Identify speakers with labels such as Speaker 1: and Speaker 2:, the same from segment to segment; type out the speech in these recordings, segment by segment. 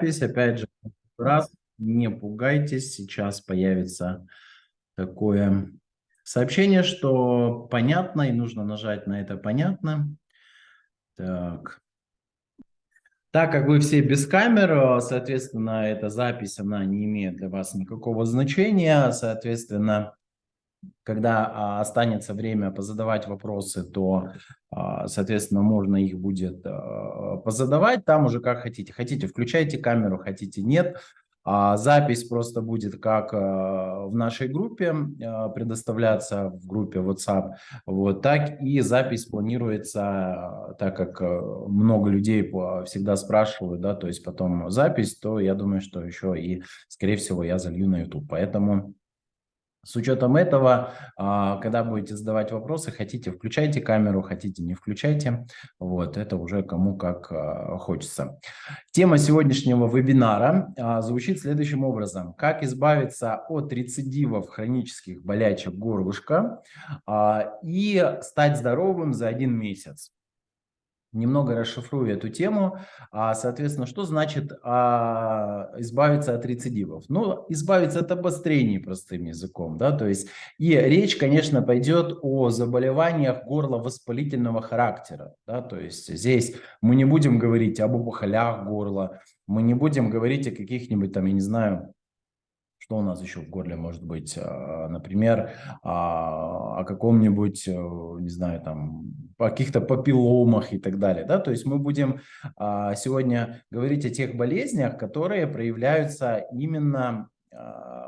Speaker 1: запись. Опять же, раз, не пугайтесь, сейчас появится такое сообщение, что понятно, и нужно нажать на это «понятно». Так. Так как вы все без камер, соответственно, эта запись, она не имеет для вас никакого значения, соответственно, когда а, останется время позадавать вопросы, то, а, соответственно, можно их будет а, позадавать там уже как хотите. Хотите, включайте камеру, хотите, нет. Запись просто будет как в нашей группе предоставляться в группе WhatsApp, вот так и запись планируется, так как много людей всегда спрашивают, да, то есть потом запись, то я думаю, что еще и, скорее всего, я залью на YouTube. Поэтому с учетом этого, а, когда будете задавать вопросы, хотите включайте камеру, хотите не включайте. Вот, это уже кому как а, хочется. Тема сегодняшнего вебинара а, звучит следующим образом. Как избавиться от рецидивов хронических болячек горлышка и стать здоровым за один месяц немного расшифрую эту тему. А, соответственно, что значит а, избавиться от рецидивов? Ну, избавиться от обострений простым языком, да, то есть и речь, конечно, пойдет о заболеваниях горла воспалительного характера, да, то есть здесь мы не будем говорить об опухолях горла, мы не будем говорить о каких-нибудь там, я не знаю, что у нас еще в горле может быть? А, например, а, о каком-нибудь, э, не знаю, там, о каких-то папилломах и так далее. Да? То есть мы будем а, сегодня говорить о тех болезнях, которые проявляются именно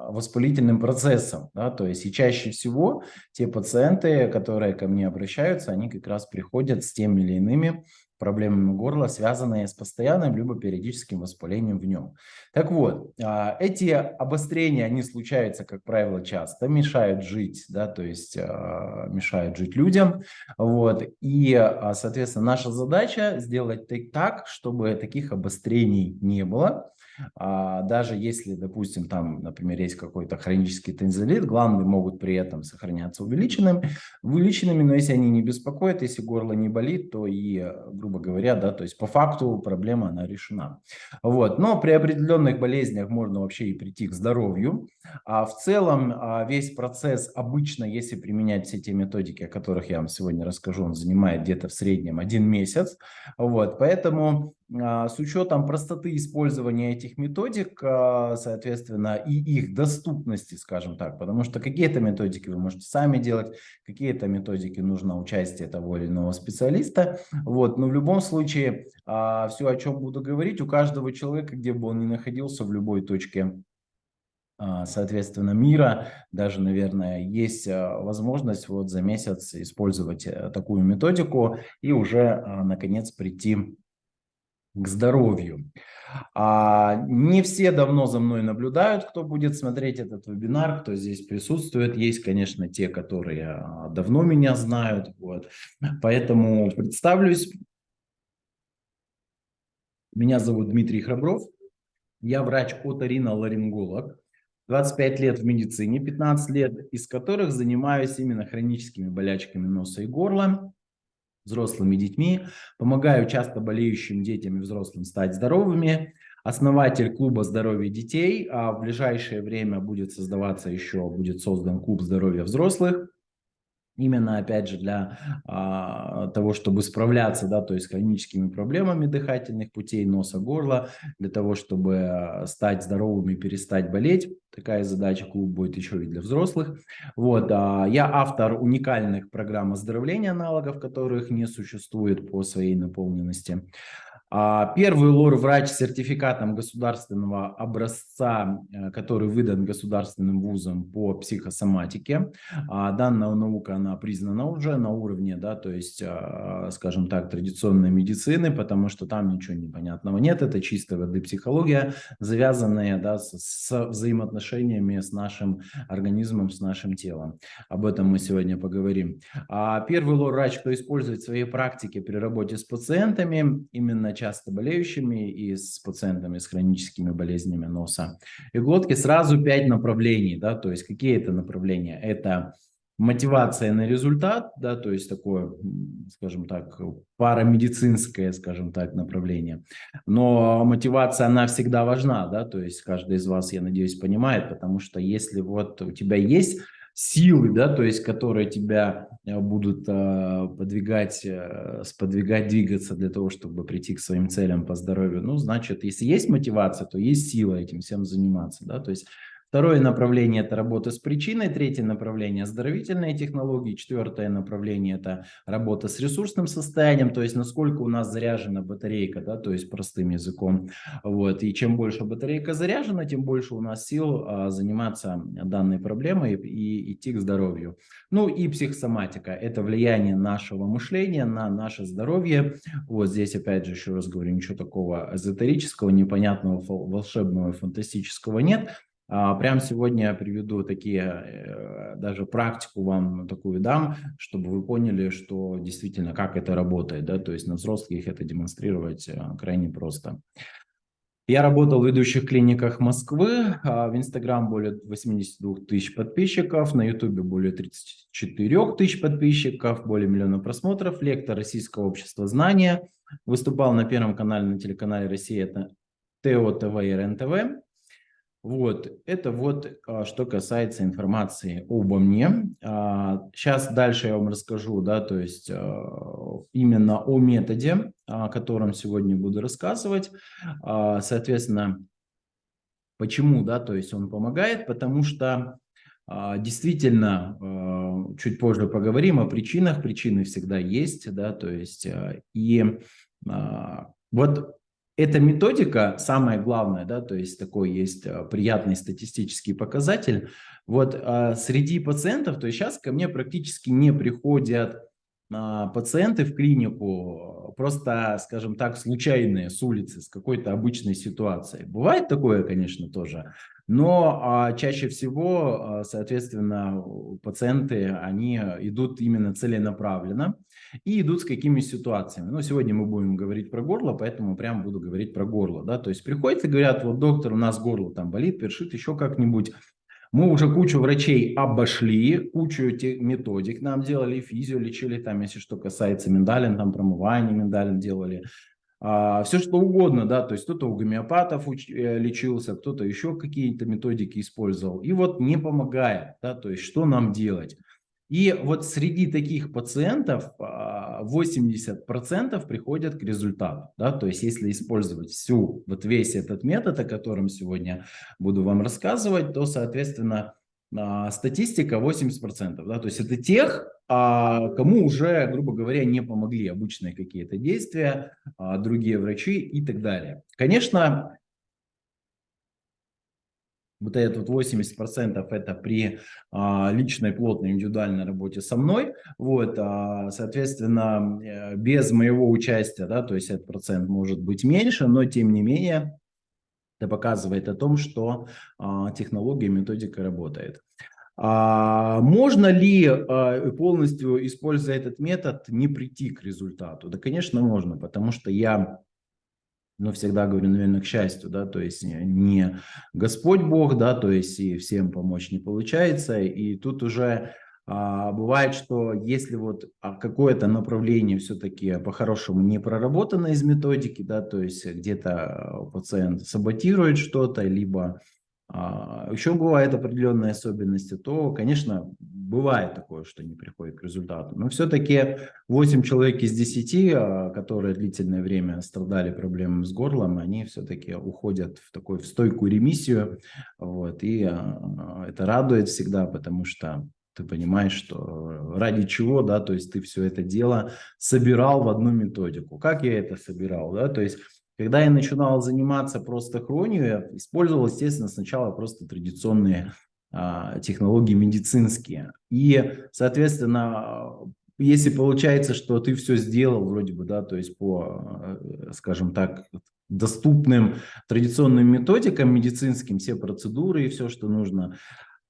Speaker 1: воспалительным процессом. Да? То есть и чаще всего те пациенты, которые ко мне обращаются, они как раз приходят с теми или иными проблемами горла, связанные с постоянным либо периодическим воспалением в нем. Так вот, а, эти обострения, они случаются, как правило, часто, мешают жить, да, то есть а, мешают жить людям. Вот, и, а, соответственно, наша задача сделать так, чтобы таких обострений не было, даже если, допустим, там, например, есть какой-то хронический тензилит, гланды могут при этом сохраняться увеличенными, увеличенными, но если они не беспокоят, если горло не болит, то и, грубо говоря, да, то есть по факту проблема, она решена. Вот. Но при определенных болезнях можно вообще и прийти к здоровью. А в целом а, весь процесс обычно, если применять все те методики, о которых я вам сегодня расскажу, он занимает где-то в среднем один месяц. Вот. Поэтому а, с учетом простоты использования этих методик, а, соответственно, и их доступности, скажем так, потому что какие-то методики вы можете сами делать, какие-то методики нужно участие того или иного специалиста. Вот. Но в любом случае, а, все, о чем буду говорить, у каждого человека, где бы он ни находился, в любой точке соответственно, мира, даже, наверное, есть возможность вот за месяц использовать э, такую методику и уже, наконец, прийти к здоровью. А, не все давно за мной наблюдают, кто будет смотреть этот вебинар, кто здесь присутствует. Есть, конечно, те, которые а, давно меня знают. Вот. Поэтому представлюсь. Меня зовут Дмитрий Храбров. Я врач-оториноларинголог. 25 лет в медицине, 15 лет из которых занимаюсь именно хроническими болячками носа и горла взрослыми детьми, помогаю часто болеющим детям и взрослым стать здоровыми, основатель клуба здоровья детей, а в ближайшее время будет создаваться еще, будет создан клуб здоровья взрослых, именно опять же для а, того, чтобы справляться, да, то есть хроническими проблемами дыхательных путей, носа, горла, для того, чтобы стать здоровыми, перестать болеть. Такая задача клуб будет еще и для взрослых. Вот, а, я автор уникальных программ оздоровления аналогов, которых не существует по своей наполненности. А, первый лор-врач с сертификатом государственного образца, э, который выдан государственным вузом по психосоматике. А, данная наука, она признана уже на уровне, да, то есть, а, скажем так, традиционной медицины, потому что там ничего непонятного нет. Это чистой воды психология, завязанная да, с, с взаимоотношениями с нашим организмом, с нашим телом. Об этом мы сегодня поговорим. Первый лор-врач, кто использует в своей практике при работе с пациентами, именно часто болеющими и с пациентами с хроническими болезнями носа и глотки. Сразу пять направлений, да, то есть какие это направления? Это мотивация на результат, да, то есть такое, скажем так, парамедицинское, скажем так, направление. Но мотивация, она всегда важна, да, то есть каждый из вас, я надеюсь, понимает, потому что если вот у тебя есть силы, да, то есть которые тебя э, будут э, подвигать, э, сподвигать, двигаться для того, чтобы прийти к своим целям по здоровью, ну, значит, если есть мотивация, то есть сила этим всем заниматься, да, то есть Второе направление – это работа с причиной. Третье направление – оздоровительные технологии. Четвертое направление – это работа с ресурсным состоянием, то есть насколько у нас заряжена батарейка, да, то есть простым языком. Вот. И чем больше батарейка заряжена, тем больше у нас сил а, заниматься данной проблемой и идти к здоровью. Ну и психосоматика – это влияние нашего мышления на наше здоровье. Вот здесь опять же еще раз говорю, ничего такого эзотерического, непонятного, волшебного, фантастического нет. А, прямо сегодня я приведу такие, э, даже практику вам такую дам, чтобы вы поняли, что действительно, как это работает. Да? То есть на взрослых это демонстрировать э, крайне просто. Я работал в ведущих клиниках Москвы, а, в Инстаграм более 82 тысяч подписчиков, на Ютубе более 34 тысяч подписчиков, более миллиона просмотров, лектор Российского общества знания, выступал на Первом канале на телеканале Россия, это ТО, ТВ и РЕН-ТВ. Вот, это вот а, что касается информации обо мне. Сейчас а, дальше я вам расскажу, да, то есть а, именно о методе, о котором сегодня буду рассказывать. Соответственно, почему, да, то есть он помогает, потому что действительно, чуть позже поговорим о причинах, причины всегда есть, да, то есть и вот эта методика, самое главное, да, то есть такой есть а, приятный статистический показатель. Вот а, среди пациентов, то есть сейчас ко мне практически не приходят а, пациенты в клинику, просто, скажем так, случайные с улицы, с какой-то обычной ситуацией. Бывает такое, конечно, тоже, но а, чаще всего, а, соответственно, пациенты, они идут именно целенаправленно и идут с какими ситуациями. Но сегодня мы будем говорить про горло, поэтому прям буду говорить про горло. Да? То есть приходят и говорят, вот доктор, у нас горло там болит, першит, еще как-нибудь. Мы уже кучу врачей обошли, кучу этих методик нам делали, физио лечили, там, если что касается миндалин, там промывание миндалин делали, а, все что угодно, да, то есть кто-то у гомеопатов уч, э, лечился, кто-то еще какие-то методики использовал, и вот не помогает, да, то есть что нам делать? И вот среди таких пациентов 80% а, приходят к результату. Да? То есть если использовать всю, вот весь этот метод, о котором сегодня буду вам рассказывать, то, соответственно, а, статистика 80%. Да? То есть это тех, а, кому уже, грубо говоря, не помогли обычные какие-то действия, другие врачи и так далее. Конечно, вот этот вот 80% это при а, личной плотной индивидуальной работе со мной. Вот, а, соответственно, э, без моего участия, да, то есть этот процент может быть меньше, но тем не менее это показывает о том, что а, технология, методика работает. А, можно ли а, полностью, используя этот метод, не прийти к результату? Да, конечно, можно, потому что я но всегда говорю, наверное, к счастью, да, то есть не Господь Бог, да, то есть и всем помочь не получается, и тут уже а, бывает, что если вот а, какое-то направление все-таки по-хорошему не проработано из методики, да, то есть где-то пациент саботирует что-то, либо а, еще бывают определенные особенности, то, конечно, бывает такое, что не приходит к результату. Но все-таки 8 человек из 10, а, которые длительное время страдали проблемами с горлом, они все-таки уходят в такую в стойкую ремиссию. Вот, и а, это радует всегда, потому что ты понимаешь, что ради чего, да, то есть ты все это дело собирал в одну методику. Как я это собирал, да, то есть когда я начинал заниматься просто хронию, я использовал, естественно, сначала просто традиционные а, технологии медицинские. И, соответственно, если получается, что ты все сделал вроде бы, да, то есть по, э, скажем так, доступным традиционным методикам медицинским, все процедуры и все, что нужно,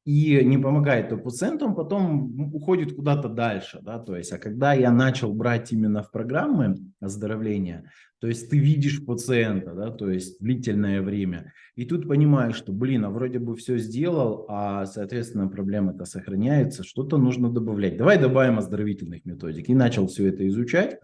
Speaker 1: и не помогает то он потом уходит куда-то дальше, да, то есть, а когда я начал брать именно в программы оздоровления, то есть ты видишь пациента, да, то есть длительное время, и тут понимаешь, что, блин, а вроде бы все сделал, а, соответственно, проблема-то сохраняется, что-то нужно добавлять. Давай добавим оздоровительных методик. И начал все это изучать,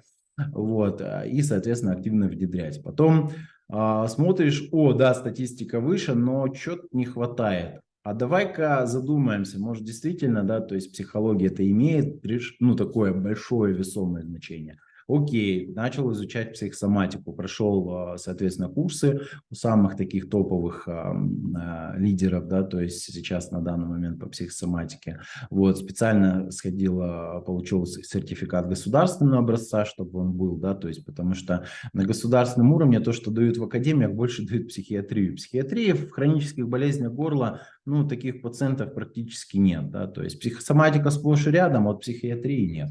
Speaker 1: вот, и, соответственно, активно внедрять. Потом а, смотришь, о, да, статистика выше, но что-то не хватает. А давай-ка задумаемся, может действительно, да, то есть психология это имеет, ну, такое большое весомое значение. Окей, начал изучать психосоматику, прошел, а, соответственно, курсы у самых таких топовых а, а, лидеров, да, то есть сейчас на данный момент по психосоматике. Вот, специально сходил, получил сертификат государственного образца, чтобы он был, да, то есть потому что на государственном уровне то, что дают в академиях, больше дают психиатрию. Психиатрия в хронических болезнях горла, ну, таких пациентов практически нет, да, то есть психосоматика сплошь и рядом, а вот психиатрии нет.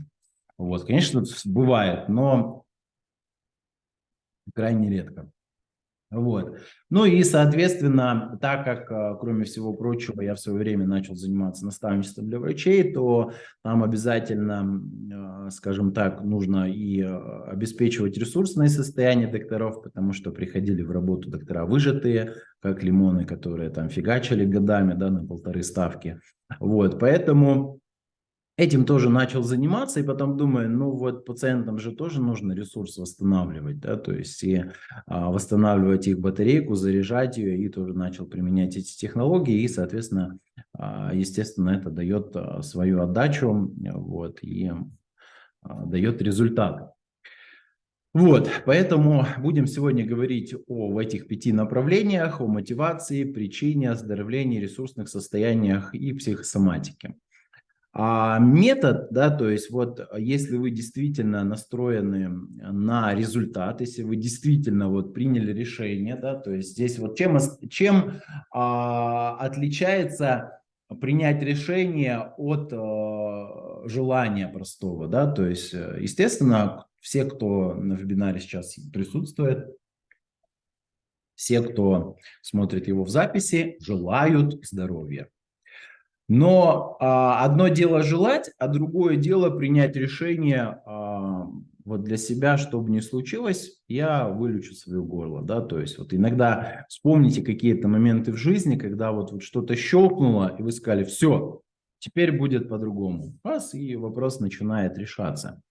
Speaker 1: Вот, конечно, бывает, но крайне редко. Вот. Ну и, соответственно, так как, а, кроме всего прочего, я в свое время начал заниматься наставничеством для врачей, то там обязательно, а, скажем так, нужно и а, обеспечивать ресурсное состояние докторов, потому что приходили в работу доктора выжатые, как лимоны, которые там фигачили годами, да, на полторы ставки. Вот, поэтому этим тоже начал заниматься, и потом думаю, ну вот пациентам же тоже нужно ресурс восстанавливать, да, то есть и а, восстанавливать их батарейку, заряжать ее, и тоже начал применять эти технологии, и, соответственно, а, естественно, это дает а, свою отдачу, вот, и а, дает результат. Вот, поэтому будем сегодня говорить о этих пяти направлениях, о мотивации, причине, оздоровлении, ресурсных состояниях и психосоматике. А метод, да, то есть вот а, если вы действительно настроены на результат, если вы действительно вот приняли решение, да, то есть здесь вот чем, чем а, отличается принять решение от а, желания простого, да, то есть э, естественно все, кто на вебинаре сейчас присутствует, все, кто смотрит его в записи, желают здоровья. Но а, одно дело желать, а другое дело принять решение а, вот для себя, чтобы не случилось, я вылечу свое горло, да, то есть вот иногда вспомните какие-то моменты в жизни, когда вот, вот что-то щелкнуло, и вы сказали, все, теперь будет по-другому. Раз, и вопрос начинает решаться.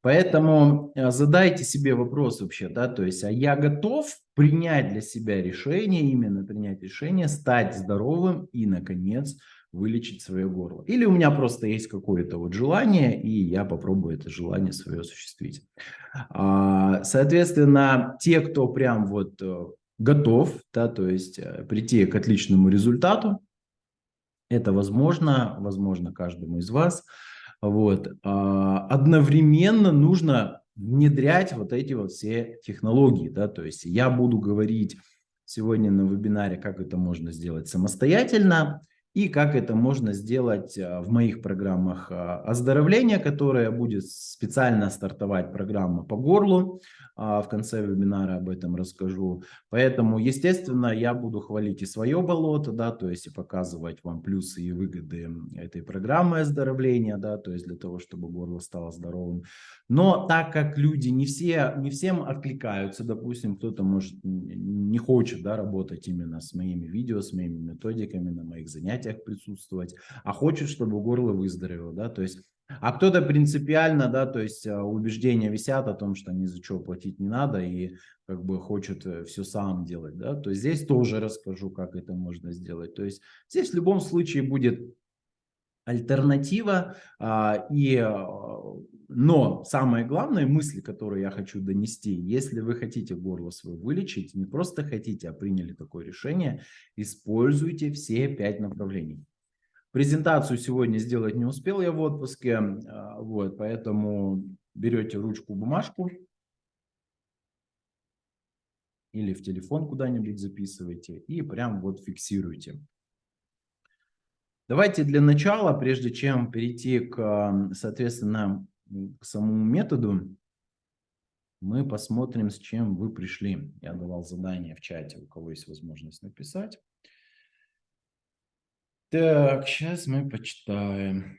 Speaker 1: Поэтому а, задайте себе вопрос вообще, да, то есть, а я готов принять для себя решение, именно принять решение, стать здоровым и, наконец, вылечить свое горло. Или у меня просто есть какое-то вот желание, и я попробую это желание свое осуществить. А, соответственно, те, кто прям вот э, готов, да, то есть э, прийти к отличному результату, это возможно, возможно каждому из вас. Вот. А, одновременно нужно внедрять вот эти вот все технологии, да, то есть я буду говорить сегодня на вебинаре, как это можно сделать самостоятельно, и как это можно сделать а, в моих программах а, оздоровления, которая будет специально стартовать программа по горлу. А, в конце вебинара об этом расскажу. Поэтому, естественно, я буду хвалить и свое болото, да, то есть и показывать вам плюсы и выгоды этой программы оздоровления, да, то есть для того, чтобы горло стало здоровым. Но так как люди не все, не всем откликаются, допустим, кто-то может не хочет, да, работать именно с моими видео, с моими методиками, на моих занятиях присутствовать, а хочет, чтобы горло выздоровело, да, то есть а кто-то принципиально, да, то есть а, убеждения висят о том, что ни за что платить не надо и как бы хочет э, все сам делать, да, то здесь тоже расскажу, как это можно сделать. То есть здесь в любом случае будет альтернатива, а, и, а, но самое главное мысли, которые я хочу донести, если вы хотите горло свое вылечить, не просто хотите, а приняли такое решение, используйте все пять направлений. Презентацию сегодня сделать не успел я в отпуске, а, вот, поэтому берете ручку, бумажку или в телефон куда-нибудь записывайте и прям вот фиксируйте. Давайте для начала, прежде чем перейти к, соответственно, к самому методу, мы посмотрим, с чем вы пришли. Я давал задание в чате, у кого есть возможность написать. Так, сейчас мы почитаем.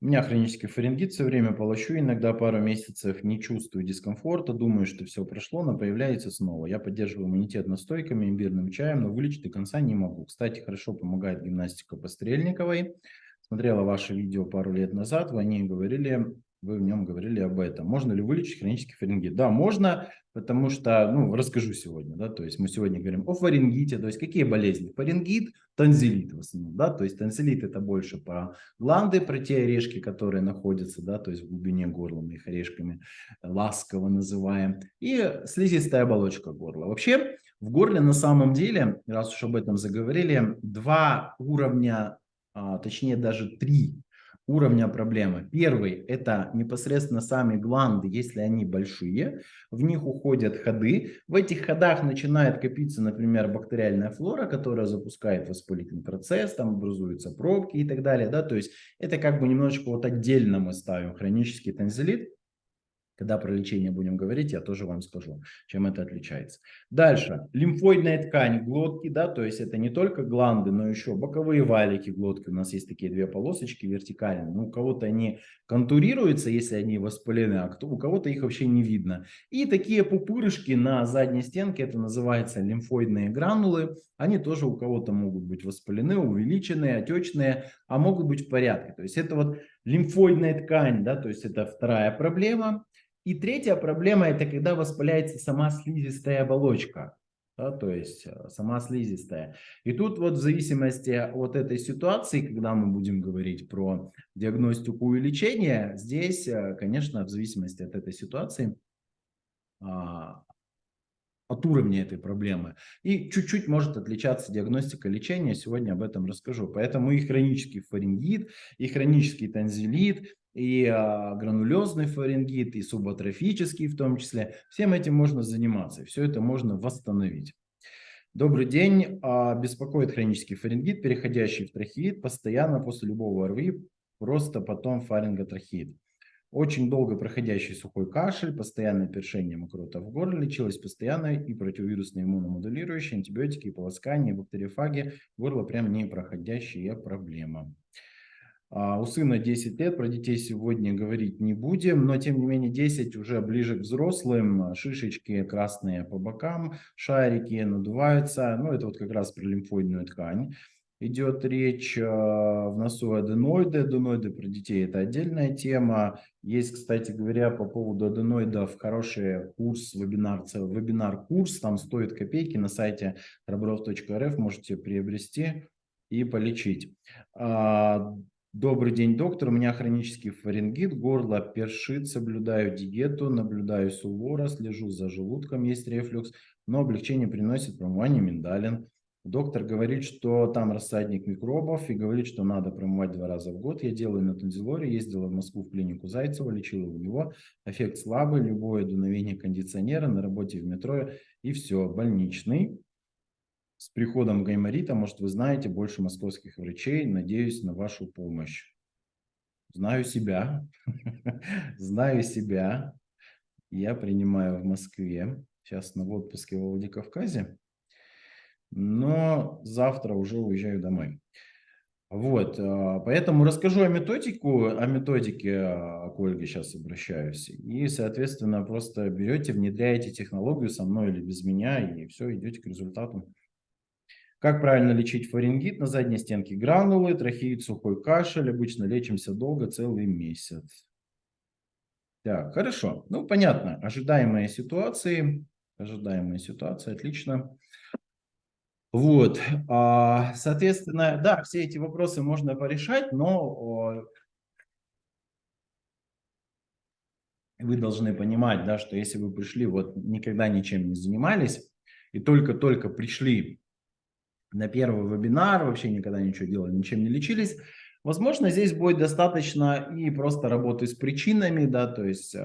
Speaker 1: У меня хронический фарингит, все время полощу, иногда пару месяцев не чувствую дискомфорта, думаю, что все прошло, но появляется снова. Я поддерживаю иммунитет настойками, имбирным чаем, но вылечить до конца не могу. Кстати, хорошо помогает гимнастика по Стрельниковой. Смотрела ваше видео пару лет назад, вы о ней говорили, вы в нем говорили об этом. Можно ли вылечить хронический фарингит? Да, можно, потому что, ну, расскажу сегодня, да, то есть мы сегодня говорим о фарингите, то есть какие болезни? Фарингит, танзелит в основном, да, то есть танзелит это больше про гланды, про те орешки, которые находятся, да, то есть в глубине горла, мы их орешками ласково называем, и слизистая оболочка горла. Вообще, в горле на самом деле, раз уж об этом заговорили, два уровня, а, точнее даже три уровня проблемы. Первый – это непосредственно сами гланды, если они большие, в них уходят ходы. В этих ходах начинает копиться, например, бактериальная флора, которая запускает воспалительный процесс, там образуются пробки и так далее. Да? То есть это как бы немножечко вот отдельно мы ставим хронический танзелит. Когда про лечение будем говорить, я тоже вам скажу, чем это отличается. Дальше. Лимфоидная ткань глотки, да, то есть это не только гланды, но еще боковые валики глотки. У нас есть такие две полосочки вертикальные. Ну, у кого-то они контурируются, если они воспалены, а кто, у кого-то их вообще не видно. И такие пупырышки на задней стенке, это называется лимфоидные гранулы. Они тоже у кого-то могут быть воспалены, увеличенные, отечные, а могут быть в порядке. То есть это вот лимфоидная ткань, да, то есть это вторая проблема. И третья проблема – это когда воспаляется сама слизистая оболочка. Да, то есть э, сама слизистая. И тут вот в зависимости от этой ситуации, когда мы будем говорить про диагностику и лечение, здесь, э, конечно, в зависимости от этой ситуации, а, от уровня этой проблемы. И чуть-чуть может отличаться диагностика лечения, сегодня об этом расскажу. Поэтому и хронический фарингит, и хронический танзелит, и а, гранулезный фарингит, и субатрофический в том числе. Всем этим можно заниматься, все это можно восстановить. Добрый день. А, беспокоит хронический фарингит, переходящий в трахеид, постоянно после любого ОРВИ, просто потом фаринготрахеид. Очень долго проходящий сухой кашель, постоянное першение мокрота в горле, лечилась постоянно и противовирусные иммуномодулирующие, антибиотики, полоскание, бактериофаги. Горло прям не проходящая проблема. А у сына 10 лет, про детей сегодня говорить не будем, но тем не менее 10 уже ближе к взрослым, шишечки красные по бокам, шарики надуваются, ну это вот как раз про лимфоидную ткань. Идет речь а, в носу аденоиды. Аденоиды про детей это отдельная тема. Есть, кстати говоря, по поводу аденоидов хороший курс, вебинар, вебинар-курс. Там стоит копейки на сайте храбров.рф. Можете приобрести и полечить. Добрый день, доктор. У меня хронический фарингит, горло першит, соблюдаю диету, наблюдаю сулвора, слежу за желудком, есть рефлюкс, но облегчение приносит промывание миндалин. Доктор говорит, что там рассадник микробов и говорит, что надо промывать два раза в год. Я делаю на танзилоре, ездила в Москву в клинику Зайцева, лечила у него. Эффект слабый, любое дуновение кондиционера на работе в метро и все, больничный с приходом гайморита, может, вы знаете больше московских врачей. Надеюсь на вашу помощь. Знаю себя. Знаю себя. Я принимаю в Москве. Сейчас на отпуске в Владикавказе. Но завтра уже уезжаю домой. Вот, а, поэтому расскажу о методику, о методике а, к Ольге сейчас обращаюсь. И, соответственно, просто берете, внедряете технологию со мной или без меня, и все, идете к результату. Как правильно лечить фарингит? На задней стенке гранулы, трахеид, сухой кашель. Обычно лечимся долго, целый месяц. Так, хорошо. Ну, понятно. Ожидаемые ситуации. Ожидаемые ситуации. Отлично. Вот. А, соответственно, да, все эти вопросы можно порешать, но вы должны понимать, да, что если вы пришли, вот никогда ничем не занимались, и только-только пришли на первый вебинар, вообще никогда ничего делали, ничем не лечились. Возможно, здесь будет достаточно и просто работы с причинами, да, то есть э,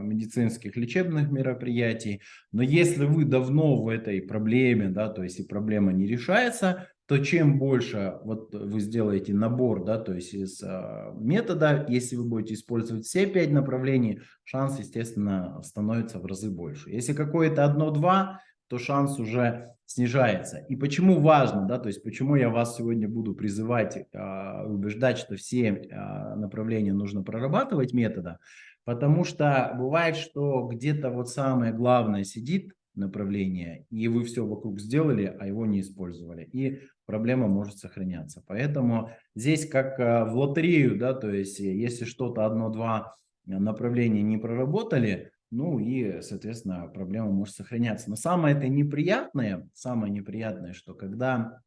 Speaker 1: медицинских лечебных мероприятий. Но если вы давно в этой проблеме, да, то есть и проблема не решается, то чем больше вот вы сделаете набор, да, то есть из э, метода, если вы будете использовать все пять направлений, шанс, естественно, становится в разы больше. Если какое-то одно-два, то шанс уже снижается. И почему важно, да, то есть почему я вас сегодня буду призывать, э, убеждать, что все э, направления нужно прорабатывать метода, потому что бывает, что где-то вот самое главное сидит направление, и вы все вокруг сделали, а его не использовали, и проблема может сохраняться. Поэтому здесь как э, в лотерею, да, то есть если что-то одно-два направления не проработали, ну и, соответственно, проблема может сохраняться. Но самое это неприятное, самое неприятное, что когда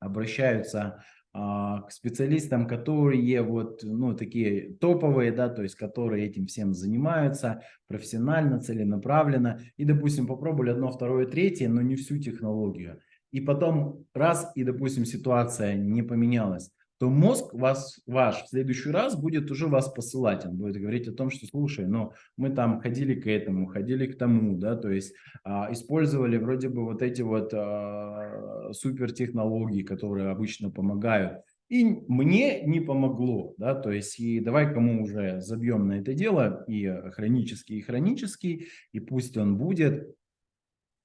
Speaker 1: обращаются а, к специалистам, которые вот, ну, такие топовые, да, то есть, которые этим всем занимаются профессионально, целенаправленно, и, допустим, попробовали одно, второе, третье, но не всю технологию. И потом раз, и, допустим, ситуация не поменялась то мозг вас, ваш в следующий раз будет уже вас посылать. Он будет говорить о том, что слушай, ну мы там ходили к этому, ходили к тому, да, то есть а, использовали вроде бы вот эти вот а, супертехнологии, которые обычно помогают. И мне не помогло, да, то есть и давай кому уже забьем на это дело, и хронический, и хронический, и пусть он будет,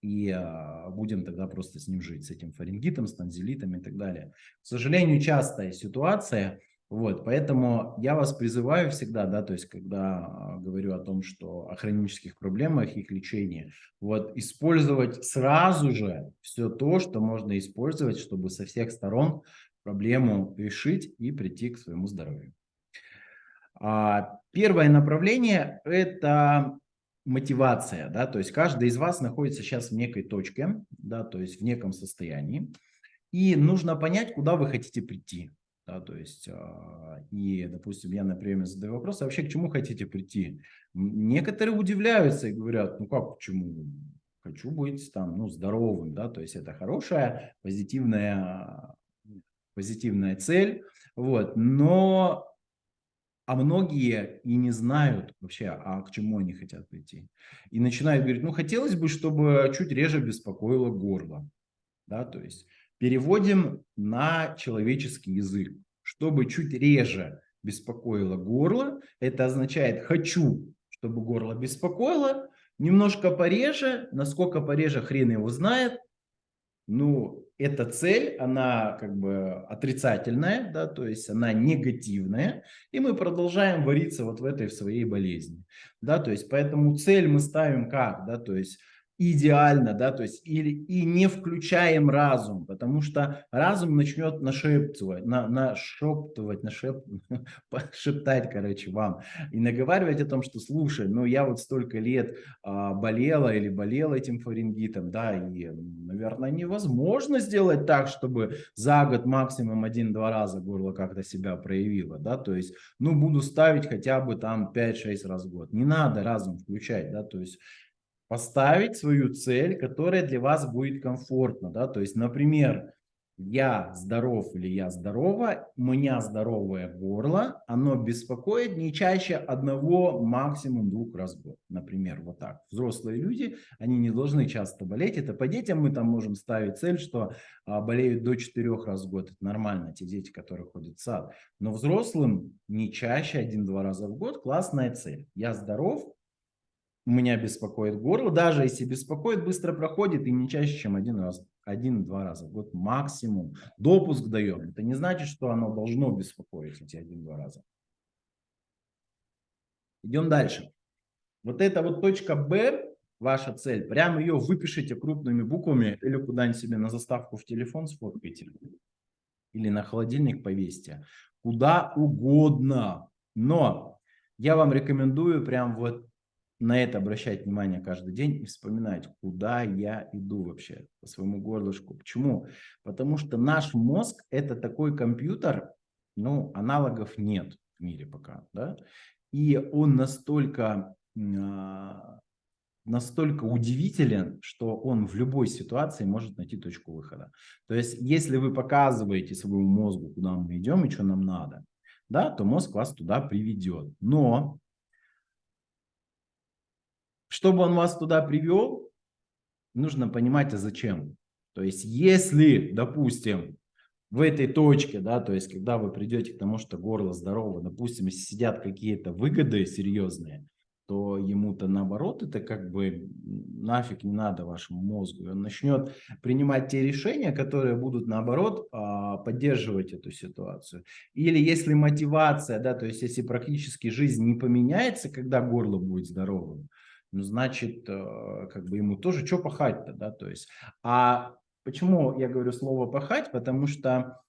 Speaker 1: и а, будем тогда просто с ним жить, с этим фарингитом, с танзелитом и так далее. К сожалению, частая ситуация, вот, поэтому я вас призываю всегда, да, то есть когда а, говорю о том, что о хронических проблемах, их лечении, вот, использовать сразу же все то, что можно использовать, чтобы со всех сторон проблему решить и прийти к своему здоровью. А, первое направление – это мотивация, да, то есть каждый из вас находится сейчас в некой точке, да, то есть в неком состоянии, и нужно понять, куда вы хотите прийти. Да, то есть, э, и, допустим, я на приеме задаю вопрос, а вообще к чему хотите прийти? Некоторые удивляются и говорят, ну как, к чему? Хочу быть там, ну, здоровым, да, то есть это хорошая, позитивная, позитивная цель, вот, но а многие и не знают вообще, а к чему они хотят прийти. И начинают говорить, ну хотелось бы, чтобы чуть реже беспокоило горло. Да, то есть переводим на человеческий язык. Чтобы чуть реже беспокоило горло, это означает хочу, чтобы горло беспокоило, немножко пореже, насколько пореже хрен его знает, ну, эта цель, она как бы отрицательная, да, то есть она негативная, и мы продолжаем вариться вот в этой в своей болезни, да, то есть поэтому цель мы ставим как, да, то есть идеально, да, то есть или и не включаем разум, потому что разум начнет нашептывать, на, нашептывать, нашеп, шептать, короче, вам и наговаривать о том, что слушай, ну я вот столько лет а, болела или болел этим фарингитом, да, и, наверное, невозможно сделать так, чтобы за год максимум один-два раза горло как-то себя проявило, да, то есть, ну, буду ставить хотя бы там 5-6 раз в год, не надо разум включать, да, то есть поставить свою цель, которая для вас будет комфортна. Да? То есть, например, я здоров или я здорова, у меня здоровое горло, оно беспокоит не чаще одного, максимум двух раз в год. Например, вот так. Взрослые люди, они не должны часто болеть. Это по детям мы там можем ставить цель, что а, болеют до четырех раз в год. Это нормально, те дети, которые ходят в сад. Но взрослым не чаще один-два раза в год классная цель. Я здоров, меня беспокоит горло, даже если беспокоит, быстро проходит и не чаще, чем один раз, один-два раза в год максимум. Допуск даем. Это не значит, что оно должно беспокоить эти один-два раза. Идем дальше. Вот эта вот точка Б, ваша цель, прямо ее выпишите крупными буквами или куда-нибудь себе на заставку в телефон сфоткайте. Или на холодильник повесьте. Куда угодно. Но я вам рекомендую прям вот на это обращать внимание каждый день и вспоминать, куда я иду вообще по своему горлышку. Почему? Потому что наш мозг это такой компьютер, ну, аналогов нет в мире пока, да, и он настолько, а, настолько удивителен, что он в любой ситуации может найти точку выхода. То есть, если вы показываете своему мозгу, куда мы идем и что нам надо, да, то мозг вас туда приведет. Но чтобы он вас туда привел, нужно понимать, а зачем. То есть, если, допустим, в этой точке, да, то есть, когда вы придете к тому, что горло здорово, допустим, если сидят какие-то выгоды серьезные, то ему-то наоборот это как бы нафиг не надо вашему мозгу. И он начнет принимать те решения, которые будут наоборот а, поддерживать эту ситуацию. Или если мотивация, да, то есть если практически жизнь не поменяется, когда горло будет здоровым, ну, значит, э, как бы ему тоже что пахать-то, да, то есть. А почему я говорю слово пахать? Потому что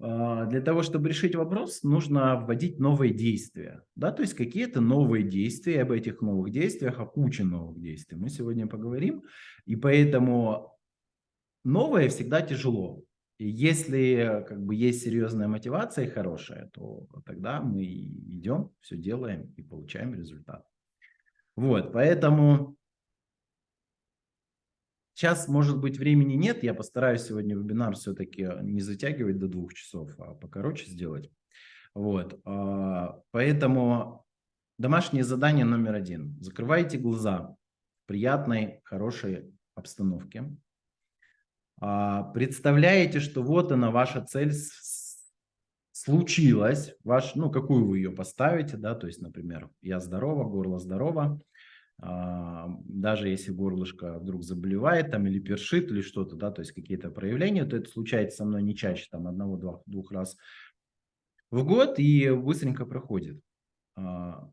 Speaker 1: а, для того, чтобы решить вопрос, нужно вводить новые действия. Да? То есть какие-то новые действия, об этих новых действиях, о куче новых действий мы сегодня поговорим. И поэтому новое всегда тяжело. И если как бы есть серьезная мотивация и хорошая, то тогда мы идем, все делаем и получаем результат. Вот, поэтому Сейчас, может быть, времени нет, я постараюсь сегодня вебинар все-таки не затягивать до двух часов, а покороче сделать. Вот, а, поэтому домашнее задание номер один. Закрывайте глаза в приятной, хорошей обстановке. А, представляете, что вот она, ваша цель случилась, ваш, ну, какую вы ее поставите, да, то есть, например, я здорова, горло здорово, а, даже если горлышко вдруг заболевает там или першит или что-то, да, то есть какие-то проявления, то это случается со мной не чаще, там одного-двух двух раз в год и быстренько проходит. А,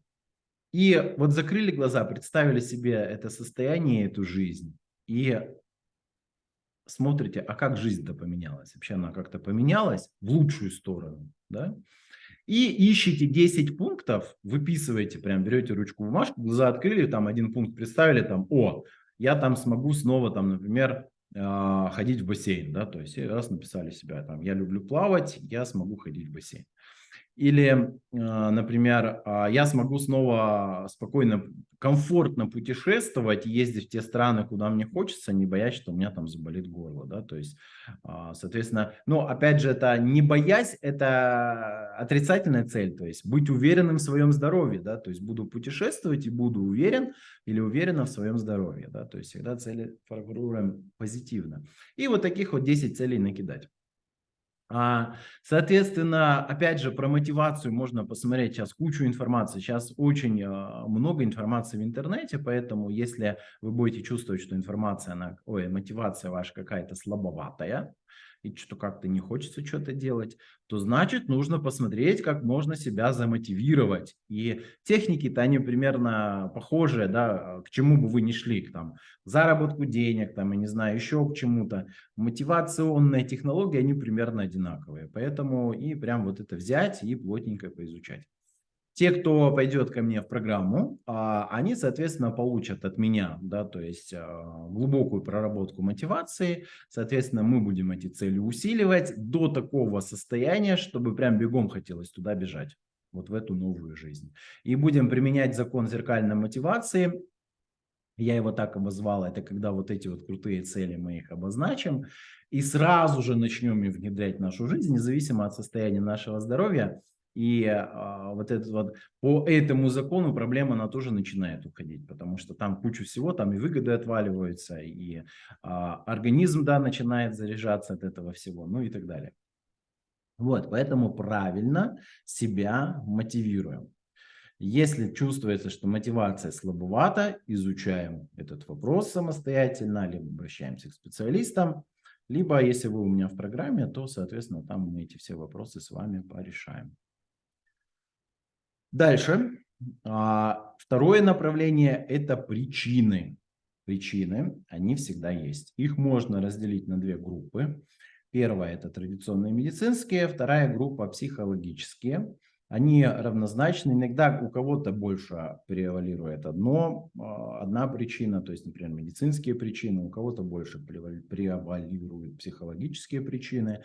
Speaker 1: и вот закрыли глаза, представили себе это состояние, эту жизнь и смотрите, а как жизнь-то поменялась? Вообще она как-то поменялась в лучшую сторону, да? И ищите 10 пунктов, выписываете, прям берете ручку бумажку, глаза открыли, там один пункт представили, там, о, я там смогу снова, там, например, а, ходить в бассейн, да, то есть раз написали себя, там, я люблю плавать, я смогу ходить в бассейн. Или, а, например, а, я смогу снова спокойно, комфортно путешествовать, ездить в те страны, куда мне хочется, не боясь, что у меня там заболит горло. Да? То есть, а, соответственно, но опять же, это не боясь, это отрицательная цель, то есть быть уверенным в своем здоровье. Да? То есть буду путешествовать и буду уверен или уверена в своем здоровье. Да? То есть всегда цели формируем позитивно. И вот таких вот 10 целей накидать. А, соответственно, опять же, про мотивацию можно посмотреть сейчас кучу информации. Сейчас очень а, много информации в интернете, поэтому если вы будете чувствовать, что информация, она, ой, мотивация ваша какая-то слабоватая, и что как-то не хочется что-то делать, то значит нужно посмотреть, как можно себя замотивировать. И техники-то они примерно похожие, да, к чему бы вы ни шли, к там, заработку денег, там, я не знаю, еще к чему-то. Мотивационные технологии, они примерно одинаковые. Поэтому и прям вот это взять и плотненько поизучать. Те, кто пойдет ко мне в программу, а, они, соответственно, получат от меня, да, то есть а, глубокую проработку мотивации. Соответственно, мы будем эти цели усиливать до такого состояния, чтобы прям бегом хотелось туда бежать, вот в эту новую жизнь. И будем применять закон зеркальной мотивации. Я его так обозвал, это когда вот эти вот крутые цели мы их обозначим и сразу же начнем их внедрять в нашу жизнь, независимо от состояния нашего здоровья. И а, вот этот вот по этому закону проблема она тоже начинает уходить, потому что там кучу всего, там и выгоды отваливаются, и а, организм да начинает заряжаться от этого всего, ну и так далее. Вот, поэтому правильно себя мотивируем. Если чувствуется, что мотивация слабовата, изучаем этот вопрос самостоятельно, либо обращаемся к специалистам, либо если вы у меня в программе, то, соответственно, там мы эти все вопросы с вами порешаем. Дальше. А, второе направление – это причины. Причины, они всегда есть. Их можно разделить на две группы. Первая – это традиционные медицинские, вторая группа – психологические. Они равнозначны. Иногда у кого-то больше превалирует одно, а, одна причина, то есть, например, медицинские причины, у кого-то больше превалируют психологические причины.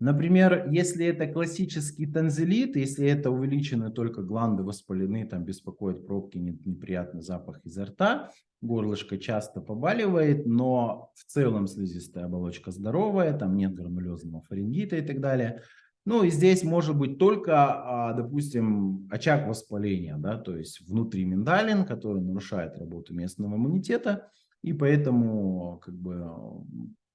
Speaker 1: Например, если это классический танзелит, если это увеличены только гланды воспалены, там беспокоят пробки, неприятный запах изо рта, горлышко часто побаливает, но в целом слизистая оболочка здоровая, там нет гранулезного фарингита и так далее. Ну и здесь может быть только, а, допустим, очаг воспаления, да, то есть внутри миндалин, который нарушает работу местного иммунитета, и поэтому как бы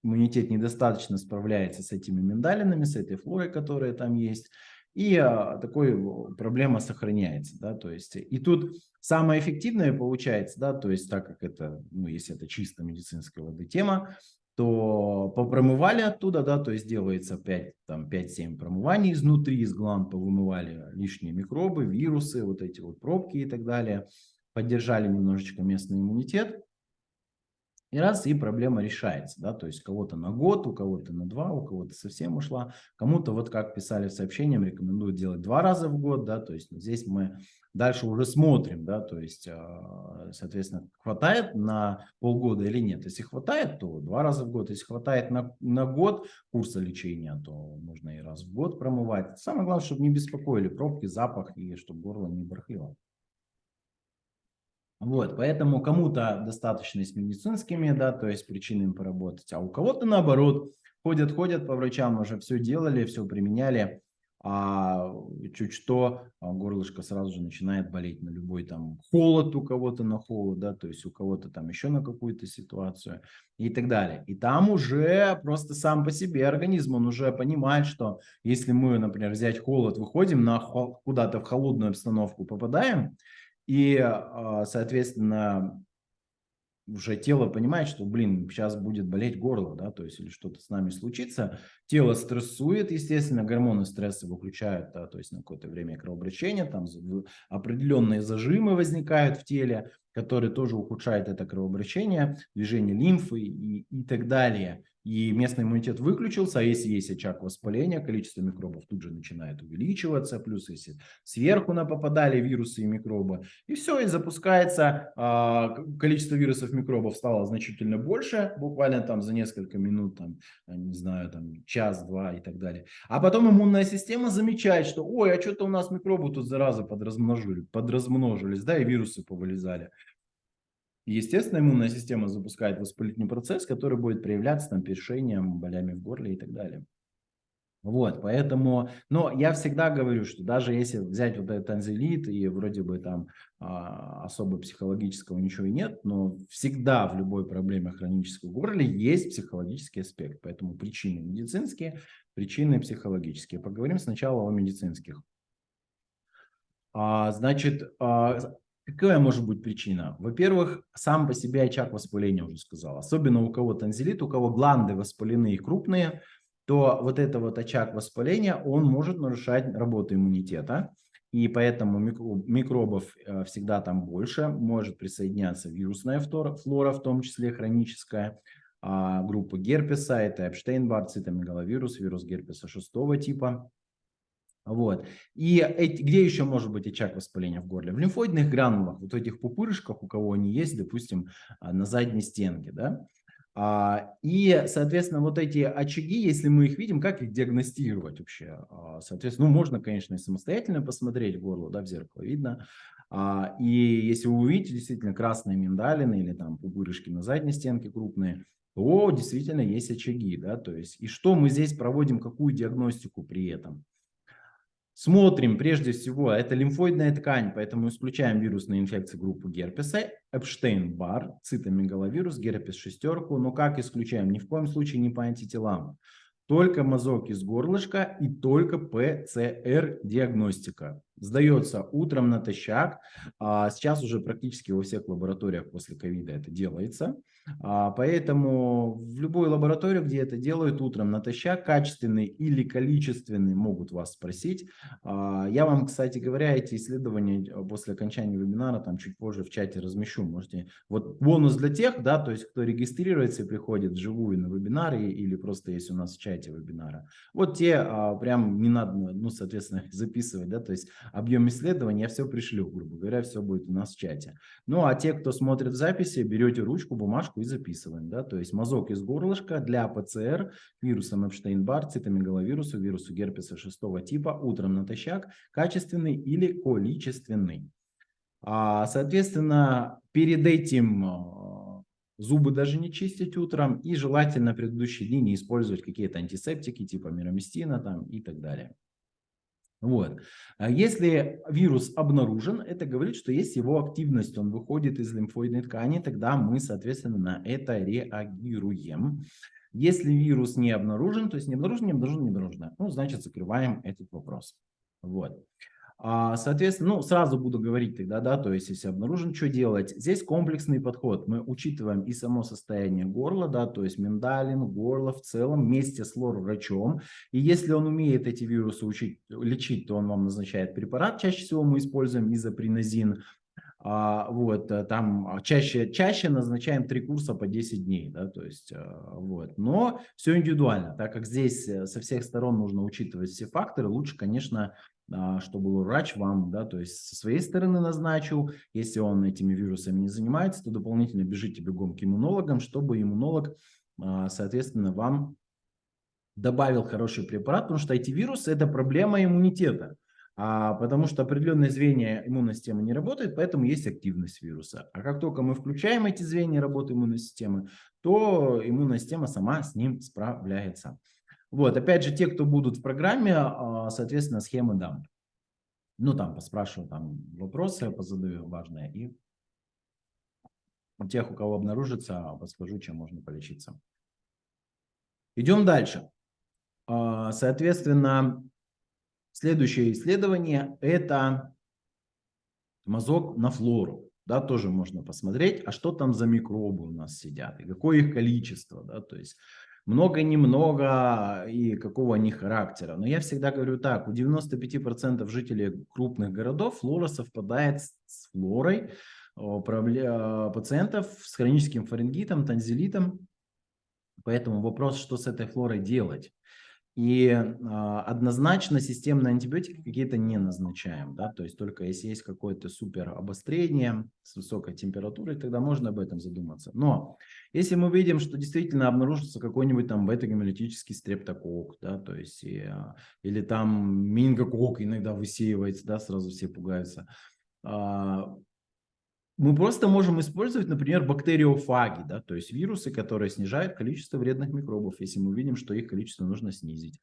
Speaker 1: иммунитет недостаточно справляется с этими миндалинами, с этой флорой, которая там есть. и а, такой проблема сохраняется, да, то есть и тут самое эффективное получается, да, то есть так как это, ну, если это чисто медицинская воды тема, то попромывали оттуда, да, то есть делается 5, там 5-7 промываний изнутри, из гланд повымывали лишние микробы, вирусы, вот эти вот пробки и так далее, поддержали немножечко местный иммунитет, и раз, и проблема решается, да, то есть кого-то на год, у кого-то на два, у кого-то совсем ушла, кому-то, вот как писали в сообщениях, рекомендуют делать два раза в год, да, то есть здесь мы дальше уже смотрим, да, то есть, а, соответственно, хватает на полгода или нет. Если хватает, то два раза в год. Если хватает на, на год курса лечения, то можно и раз в год промывать. Самое главное, чтобы не беспокоили пробки, запах и чтобы горло не барахлило. Вот, поэтому кому-то достаточно с медицинскими, да, то есть причинами поработать, а у кого-то наоборот, ходят, ходят по врачам, уже все делали, все применяли, а чуть что а горлышко сразу же начинает болеть на любой там холод у кого-то на холод, да, то есть у кого-то там еще на какую-то ситуацию и так далее. И там уже просто сам по себе организм, он уже понимает, что если мы, например, взять холод, выходим на куда-то в холодную обстановку, попадаем, и, а, соответственно, уже тело понимает, что, блин, сейчас будет болеть горло, да, то есть или что-то с нами случится. Тело стрессует, естественно, гормоны стресса выключают, да, то есть на какое-то время кровообращение, там определенные зажимы возникают в теле, которые тоже ухудшают это кровообращение, движение лимфы и, и так далее и местный иммунитет выключился, а если есть очаг воспаления, количество микробов тут же начинает увеличиваться, плюс если сверху на попадали вирусы и микробы, и все, и запускается, э, количество вирусов микробов стало значительно больше, буквально там за несколько минут, там, не знаю, там час-два и так далее. А потом иммунная система замечает, что, ой, а что-то у нас микробы тут заразы подразмножили, подразмножились, да, и вирусы повылезали естественно, иммунная система запускает воспалительный процесс, который будет проявляться там першением, болями в горле и так далее. Вот, поэтому, но я всегда говорю, что даже если взять вот этот танзелит и вроде бы там а, особо психологического ничего и нет, но всегда в любой проблеме хронического горла есть психологический аспект. Поэтому причины медицинские, причины психологические. Поговорим сначала о медицинских. А, значит, а, Какая может быть причина? Во-первых, сам по себе очаг воспаления уже сказал. Особенно у кого танзелит, у кого гланды воспалены и крупные, то вот это вот очаг воспаления, он может нарушать работу иммунитета. И поэтому микробов э, всегда там больше, может присоединяться вирусная флора, в том числе хроническая, а группа герпеса, это Эпштейн-Бар, цитомегаловирус, вирус герпеса шестого типа, вот. И эти, где еще может быть очаг воспаления в горле? В лимфоидных гранулах, вот этих пупырышках, у кого они есть, допустим, а, на задней стенке. Да? А, и, соответственно, вот эти очаги, если мы их видим, как их диагностировать вообще? А, соответственно, ну, можно, конечно, самостоятельно посмотреть горло, да, в зеркало видно. И если вы увидите действительно красные миндалины или там пупырышки на задней стенке крупные, то действительно есть очаги, да, то есть, и что мы здесь проводим, какую диагностику при этом? Смотрим прежде всего, это лимфоидная ткань, поэтому исключаем вирусные инфекции группы герпеса, Эпштейн-Бар, цитомегаловирус, герпес шестерку, но как исключаем? Ни в коем случае не по антителам. Только мазок из горлышка и только ПЦР-диагностика. Сдается утром натощак. А сейчас уже практически во всех лабораториях после ковида это делается. А, поэтому в любую лабораторию, где это делают утром натощак, качественный или количественный, могут вас спросить. А, я вам, кстати говоря, эти исследования э, после окончания вебинара там чуть позже в чате размещу. Можете. Вот бонус для тех, да, то есть кто регистрируется и приходит вживую на вебинаре или просто есть у нас в чате вебинара. Вот те а, прям не надо, ну, соответственно, записывать, да, то есть объем исследований я все пришлю, грубо говоря, все будет у нас в чате. Ну, а те, кто смотрит записи, берете ручку, бумажку, и записываем. Да? То есть мазок из горлышка для ПЦР вирусом Эпштейн-Бар, цитомегаловирусу, вирусу герпеса шестого типа утром натощак, качественный или количественный. А, соответственно, перед этим а, зубы даже не чистить утром и желательно предыдущие дни не использовать какие-то антисептики типа мироместина там и так далее. Вот. А если вирус обнаружен, это говорит, что есть его активность, он выходит из лимфоидной ткани, тогда мы, соответственно, на это реагируем. Если вирус не обнаружен, то есть не обнаружен, не обнаружен, не обнаружен, ну, значит, закрываем этот вопрос. Вот. А, соответственно, ну, сразу буду говорить тогда, да, то есть, если обнаружен, что делать. Здесь комплексный подход. Мы учитываем и само состояние горла, да, то есть миндалин, горло в целом вместе с лор-врачом. И если он умеет эти вирусы учить, лечить, то он вам назначает препарат. Чаще всего мы используем изопринозин. А, вот, э, там чаще, чаще назначаем три курса по 10 дней, да, то есть, а, вот. Но все индивидуально, так как здесь э, со всех сторон нужно учитывать все факторы, лучше, конечно, а, чтобы врач вам, да, то есть со своей стороны назначил, если он этими вирусами не занимается, то дополнительно бежите бегом к иммунологам, чтобы иммунолог, а, соответственно, вам добавил хороший препарат, потому что эти вирусы – это проблема иммунитета. А, потому что определенные звенья иммунной системы не работают, поэтому есть активность вируса. А как только мы включаем эти звенья работы иммунной системы, то иммунная система сама с ним справляется. Вот, опять же, те, кто будут в программе, а, соответственно, схемы дам. Ну, там, поспрашиваю, там, вопросы позадаю важные. И у тех, у кого обнаружится, подскажу, чем можно полечиться. Идем дальше. А, соответственно, следующее исследование – это мазок на флору. Да, тоже можно посмотреть, а что там за микробы у нас сидят, и какое их количество. Да, то есть много-немного и какого они характера. Но я всегда говорю так, у 95% жителей крупных городов флора совпадает с флорой пациентов с хроническим фарингитом, танзелитом. Поэтому вопрос, что с этой флорой делать. И а, однозначно системные антибиотики какие-то не назначаем, да, то есть только если есть какое-то супер обострение с высокой температурой, тогда можно об этом задуматься. Но если мы видим, что действительно обнаружится какой-нибудь там бета-гемолитический стрептокок, да, то есть и, а, или там мингокок иногда высеивается, да, сразу все пугаются, а, мы просто можем использовать, например, бактериофаги, да, то есть вирусы, которые снижают количество вредных микробов, если мы видим, что их количество нужно снизить.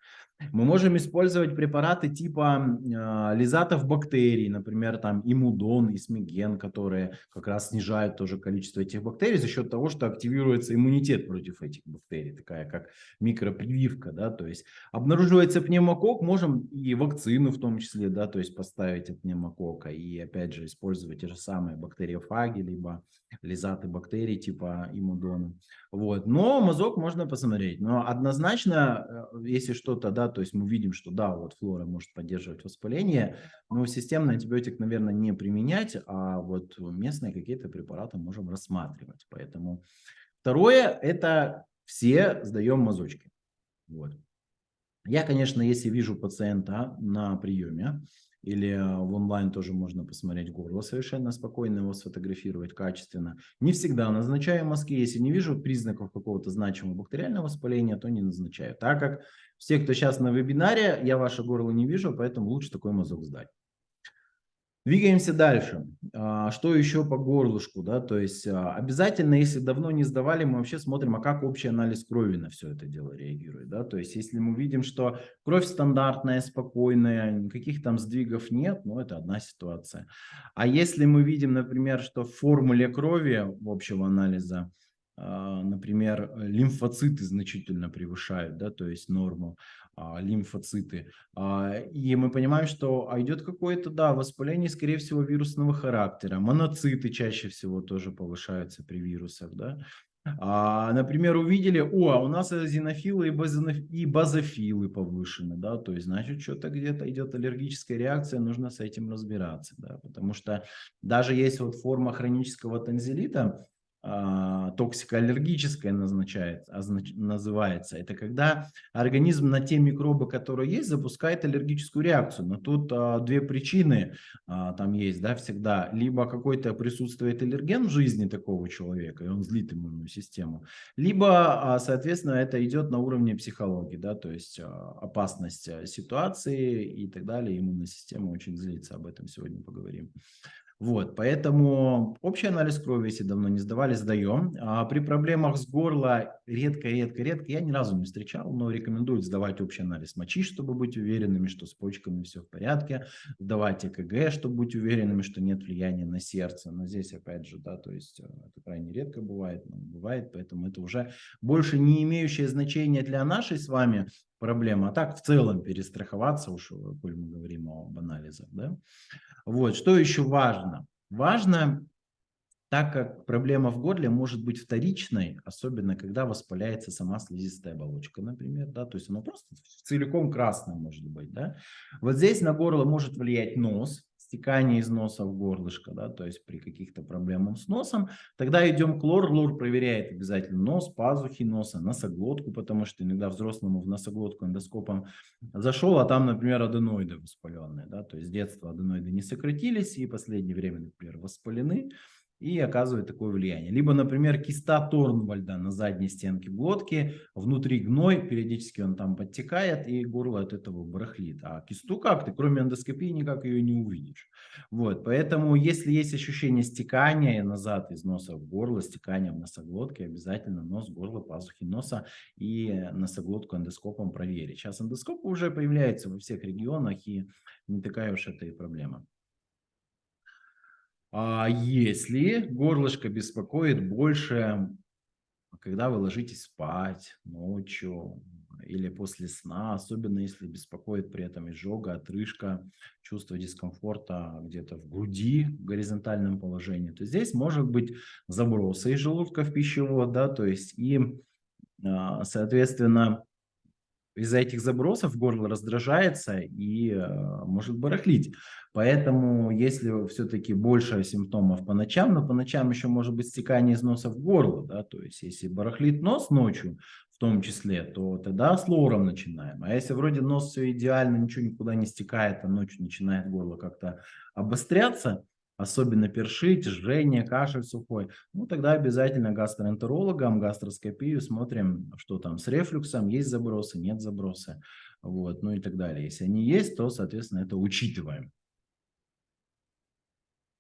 Speaker 1: Мы можем использовать препараты типа э, лизатов бактерий, например, там имудон, исмиген, которые как раз снижают тоже количество этих бактерий за счет того, что активируется иммунитет против этих бактерий, такая как микропрививка, да, то есть обнаруживается пневмокок, можем и вакцину в том числе, да, то есть поставить от пневмокока и опять же использовать те же самые бактерии бактериофаги, либо лизаты бактерий типа имудона. Вот. Но мазок можно посмотреть. Но однозначно, э, если что-то, да, то есть мы видим, что да, вот флора может поддерживать воспаление, но системный антибиотик, наверное, не применять, а вот местные какие-то препараты можем рассматривать. Поэтому второе, это все сдаем мазочки. Вот. Я, конечно, если вижу пациента на приеме, или э, в онлайн тоже можно посмотреть горло совершенно спокойно, его сфотографировать качественно. Не всегда назначаю мазки, если не вижу признаков какого-то значимого бактериального воспаления, то не назначаю. Так как все, кто сейчас на вебинаре, я ваше горло не вижу, поэтому лучше такой мазок сдать. Двигаемся дальше. А, что еще по горлышку? Да? То есть а, обязательно, если давно не сдавали, мы вообще смотрим, а как общий анализ крови на все это дело реагирует. Да? То есть если мы видим, что кровь стандартная, спокойная, никаких там сдвигов нет, ну это одна ситуация. А если мы видим, например, что в формуле крови общего анализа а, например, лимфоциты значительно превышают, да, то есть норму, лимфоциты. А, и мы понимаем, что а идет какое-то, да, воспаление, скорее всего, вирусного характера. Моноциты чаще всего тоже повышаются при вирусах, да. А, например, увидели, о, а у нас зенофилы и, базоноф... и базофилы повышены, да, то есть, значит, что-то где-то идет аллергическая реакция, нужно с этим разбираться, да, потому что даже есть вот форма хронического танзелита, а, токсикоаллергическое назначает, называется. Это когда организм на те микробы, которые есть, запускает аллергическую реакцию. Но тут а, две причины а, там есть, да, всегда. Либо какой-то присутствует аллерген в жизни такого человека, и он злит иммунную систему. Либо, а, соответственно, это идет на уровне психологии, да, то есть а, опасность а, ситуации и так далее. Иммунная система очень злится, об этом сегодня поговорим. Вот, поэтому общий анализ крови, если давно не сдавали, сдаем. А при проблемах с горло редко, редко, редко, я ни разу не встречал, но рекомендую сдавать общий анализ мочи, чтобы быть уверенными, что с почками все в порядке. Сдавать ЭКГ, чтобы быть уверенными, что нет влияния на сердце. Но здесь, опять же, да, то есть э, это крайне редко бывает, но бывает, поэтому это уже больше не имеющее значения для нашей с вами проблема. А так в целом перестраховаться, уж коль мы говорим об анализах. Да? Вот, что еще важно? Важно так как проблема в горле может быть вторичной, особенно когда воспаляется сама слизистая оболочка, например, да, то есть она просто целиком красная может быть, да. Вот здесь на горло может влиять нос, стекание из носа в горлышко, да, то есть при каких-то проблемах с носом, тогда идем к лор, лор проверяет обязательно нос, пазухи носа, носоглотку, потому что иногда взрослому в носоглотку эндоскопом зашел, а там, например, аденоиды воспаленные, да, то есть с детства аденоиды не сократились и в последнее время, например, воспалены, и оказывает такое влияние. Либо, например, киста Торнвальда на задней стенке глотки, внутри гной, периодически он там подтекает, и горло от этого барахлит. А кисту как? Ты кроме эндоскопии никак ее не увидишь. Вот, поэтому, если есть ощущение стекания назад из носа в горло, стекания в носоглотке, обязательно нос, горло, пазухи носа и носоглотку эндоскопом проверить. Сейчас эндоскопы уже появляются во всех регионах, и не такая уж это и проблема. А если горлышко беспокоит больше, когда вы ложитесь спать ночью или после сна, особенно если беспокоит при этом изжога, отрыжка, чувство дискомфорта где-то в груди в горизонтальном положении, то здесь может быть забросы из желудка в пищевод, да, то есть и, а, соответственно, из-за этих забросов горло раздражается и э, может барахлить. Поэтому, если все-таки больше симптомов по ночам, но по ночам еще может быть стекание из носа в горло, да, то есть если барахлит нос ночью в том числе, то тогда с лором начинаем. А если вроде нос все идеально, ничего никуда не стекает, а ночью начинает горло как-то обостряться, особенно першить, жжение, кашель сухой, ну тогда обязательно гастроэнтерологам, гастроскопию смотрим, что там с рефлюксом, есть забросы, нет забросы, вот, ну и так далее. Если они есть, то, соответственно, это учитываем.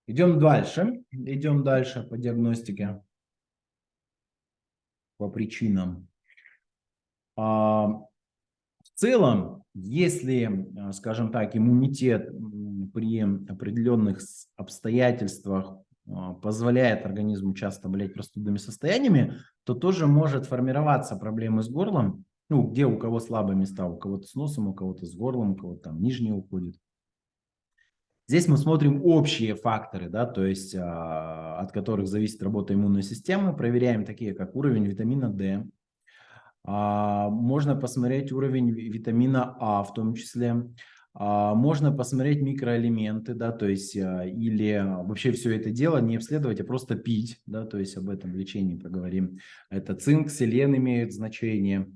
Speaker 1: Идем дальше, идем дальше по диагностике, по причинам. А, в целом, если, скажем так, иммунитет при определенных обстоятельствах а, позволяет организму часто болеть простудными состояниями, то тоже может формироваться проблемы с горлом, ну, где у кого слабые места, у кого-то с носом, у кого-то с горлом, у кого-то там нижнее уходит. Здесь мы смотрим общие факторы, да, то есть а, от которых зависит работа иммунной системы, проверяем такие, как уровень витамина D, а, можно посмотреть уровень витамина А в том числе, можно посмотреть микроэлементы, да, то есть а, или вообще все это дело не обследовать, а просто пить, да, то есть об этом лечении поговорим. Это цинк, селен имеют значение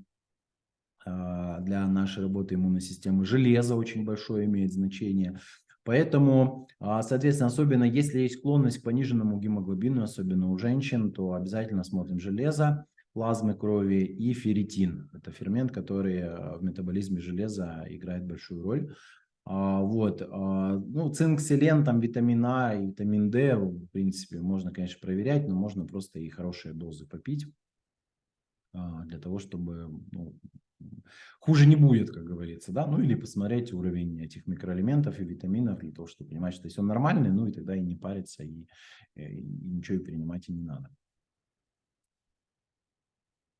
Speaker 1: а, для нашей работы иммунной системы. Железо очень большое имеет значение. Поэтому, соответственно, особенно если есть склонность к пониженному гемоглобину, особенно у женщин, то обязательно смотрим железо плазмы крови и ферритин. Это фермент, который э, в метаболизме железа играет большую роль. А, вот, а, ну, цинк, селен, там витамин А и витамин D, в принципе, можно, конечно, проверять, но можно просто и хорошие дозы попить а, для того, чтобы ну, хуже не будет, как говорится, да, ну или посмотреть уровень этих микроэлементов и витаминов для того, чтобы понимать, что если он нормальный, ну и тогда и не париться, и, э, и ничего и принимать и не надо.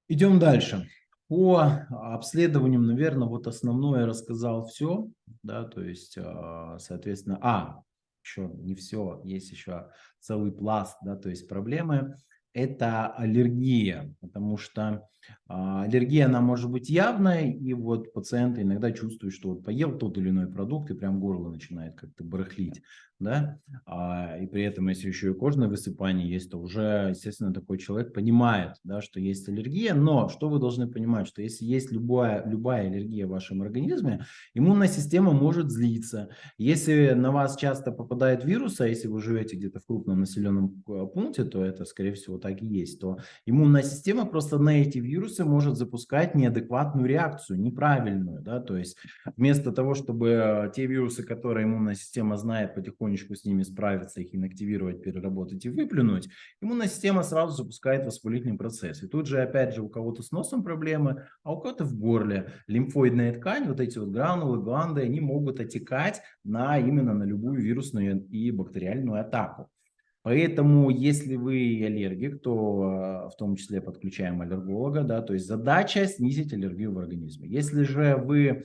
Speaker 1: Идем дальше. По обследованиям, наверное, вот основное рассказал все, да, то есть, а, соответственно, а, еще не все, есть еще целый пласт, да, то есть проблемы, это аллергия, потому что а, аллергия, она может быть явной, и вот пациенты иногда чувствуют, что вот поел тот или иной продукт, и прям горло начинает как-то барахлить, да, а, и при этом, если еще и кожное высыпание есть, то уже, естественно, такой человек понимает, да, что есть аллергия, но что вы должны понимать, что если есть любая, любая аллергия в вашем организме, иммунная система может злиться. Если на вас часто попадает вирус, а если вы живете где-то в крупном населенном э, пункте, то это, скорее всего, так и есть, то иммунная система просто на эти вирусы может запускать неадекватную реакцию, неправильную. Да? То есть вместо того, чтобы э, те вирусы, которые иммунная система знает, потихонечку с ними справиться, их инактивировать, переработать и выплюнуть, иммунная система сразу запускает воспалительный процесс. И тут же, опять же, у кого-то с носом проблемы, а у кого-то в горле. Лимфоидная ткань, вот эти вот гранулы, гланды, они могут отекать на, именно на любую вирусную и бактериальную атаку. Поэтому, если вы аллергик, то в том числе подключаем аллерголога, да, то есть задача снизить аллергию в организме. Если же вы а,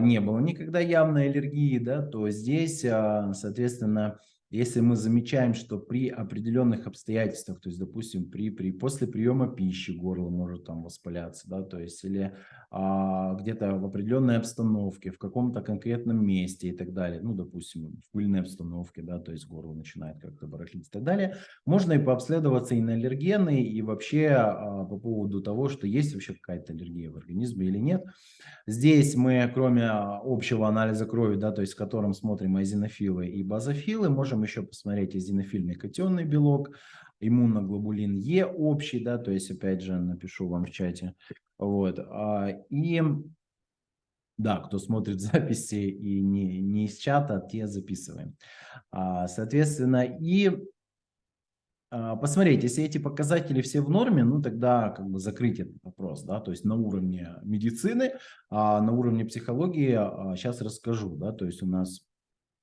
Speaker 1: не было никогда явной аллергии, да, то здесь, а, соответственно, если мы замечаем, что при определенных обстоятельствах, то есть, допустим, при, при, после приема пищи горло может там воспаляться, да, то есть, или а, где-то в определенной обстановке, в каком-то конкретном месте и так далее, ну, допустим, в пыльной обстановке, да, то есть горло начинает как-то барахлить и так далее, можно и пообследоваться и на аллергены, и вообще а, по поводу того, что есть вообще какая-то аллергия в организме или нет. Здесь мы, кроме общего анализа крови, да, то есть в котором смотрим азинофилы и базофилы, можем еще посмотреть эзинофильный котенный белок, иммуноглобулин Е общий, да, то есть, опять же, напишу вам в чате. Вот. А, и, да, кто смотрит записи и не, не из чата, те записываем. А, соответственно, и а, посмотреть, если эти показатели все в норме, ну тогда как бы закрыть этот вопрос, да, то есть на уровне медицины, а на уровне психологии сейчас расскажу, да, то есть у нас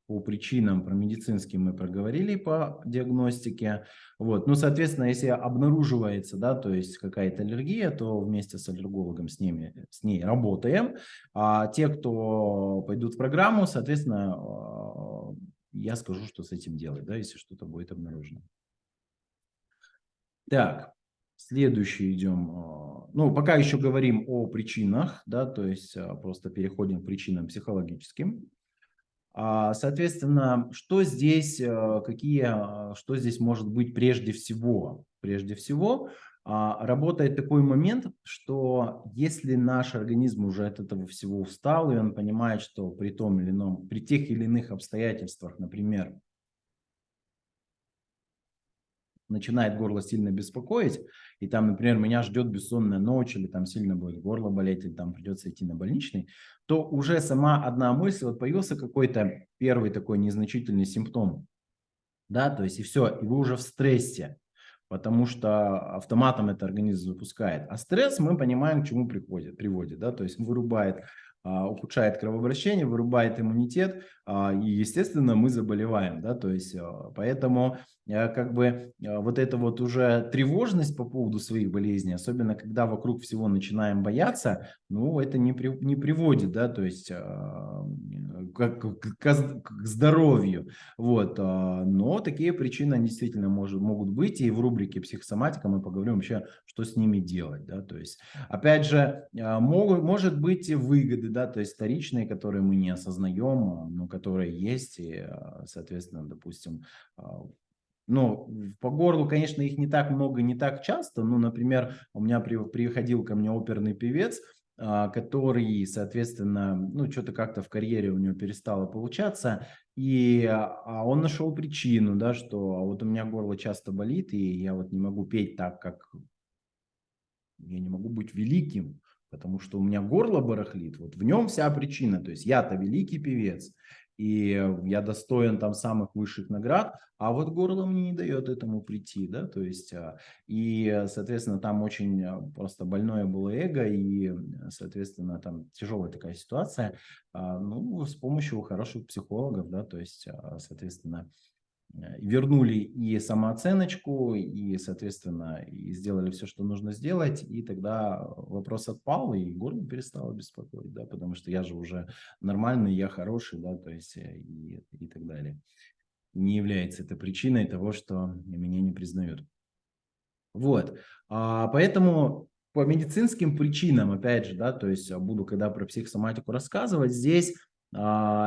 Speaker 1: по причинам, про медицинские мы проговорили по диагностике. Вот. Ну, соответственно, если обнаруживается, да, то есть какая-то аллергия, то вместе с аллергологом с, ними, с ней работаем. А те, кто пойдут в программу, соответственно, а, я скажу, что с этим делать, да, если что-то будет обнаружено. Так, следующий идем. А, ну, пока еще говорим о причинах, да, то есть а, просто переходим к причинам психологическим. А, соответственно, что здесь, э, какие, а, что здесь может быть прежде всего? Прежде всего, а, работает такой момент, что если наш организм уже от этого всего устал, и он понимает, что при том или ином, при тех или иных обстоятельствах, например, начинает горло сильно беспокоить, и там, например, меня ждет бессонная ночь, или там сильно будет горло болеть, или там придется идти на больничный, то уже сама одна мысль, вот появился какой-то первый такой незначительный симптом, да, то есть и все, и вы уже в стрессе, потому что автоматом это организм запускает. А стресс мы понимаем, к чему приходит, приводит, да, то есть вырубает ухудшает кровообращение, вырубает иммунитет, а, и, естественно, мы заболеваем, да, то есть, а, поэтому, как бы, вот эта вот уже тревожность по поводу своих болезней, особенно когда вокруг всего начинаем бояться, ну, это не, при, не приводит, да, то есть, к, к, к здоровью, вот, но такие причины действительно может, могут быть, и в рубрике психосоматика мы поговорим вообще, что с ними делать, да, то есть, опять же, могут, может быть выгоды, да, то есть вторичные, которые мы не осознаем, но которые есть, и, соответственно, допустим, ну, по горлу, конечно, их не так много, не так часто. Ну, например, у меня при, приходил ко мне оперный певец, который, соответственно, ну, что-то как-то в карьере у него перестало получаться, и а он нашел причину, да, что вот у меня горло часто болит, и я вот не могу петь так, как я не могу быть великим, потому что у меня горло барахлит, вот в нем вся причина, то есть я-то великий певец, и я достоин там самых высших наград, а вот горло мне не дает этому прийти, да, то есть, а, и, соответственно, там очень а, просто больное было эго, и, соответственно, там тяжелая такая ситуация, а, ну, с помощью хороших психологов, да, то есть, соответственно, Э, вернули и самооценочку, и, соответственно, и сделали все, что нужно сделать, и тогда вопрос отпал, и горло перестало беспокоить, да, потому что я же уже нормальный, я хороший, да, то есть э, и, и так далее. Не является это причиной того, что меня не признают. Вот, а, поэтому по медицинским причинам, опять же, да, то есть буду, когда про психосоматику рассказывать, здесь а,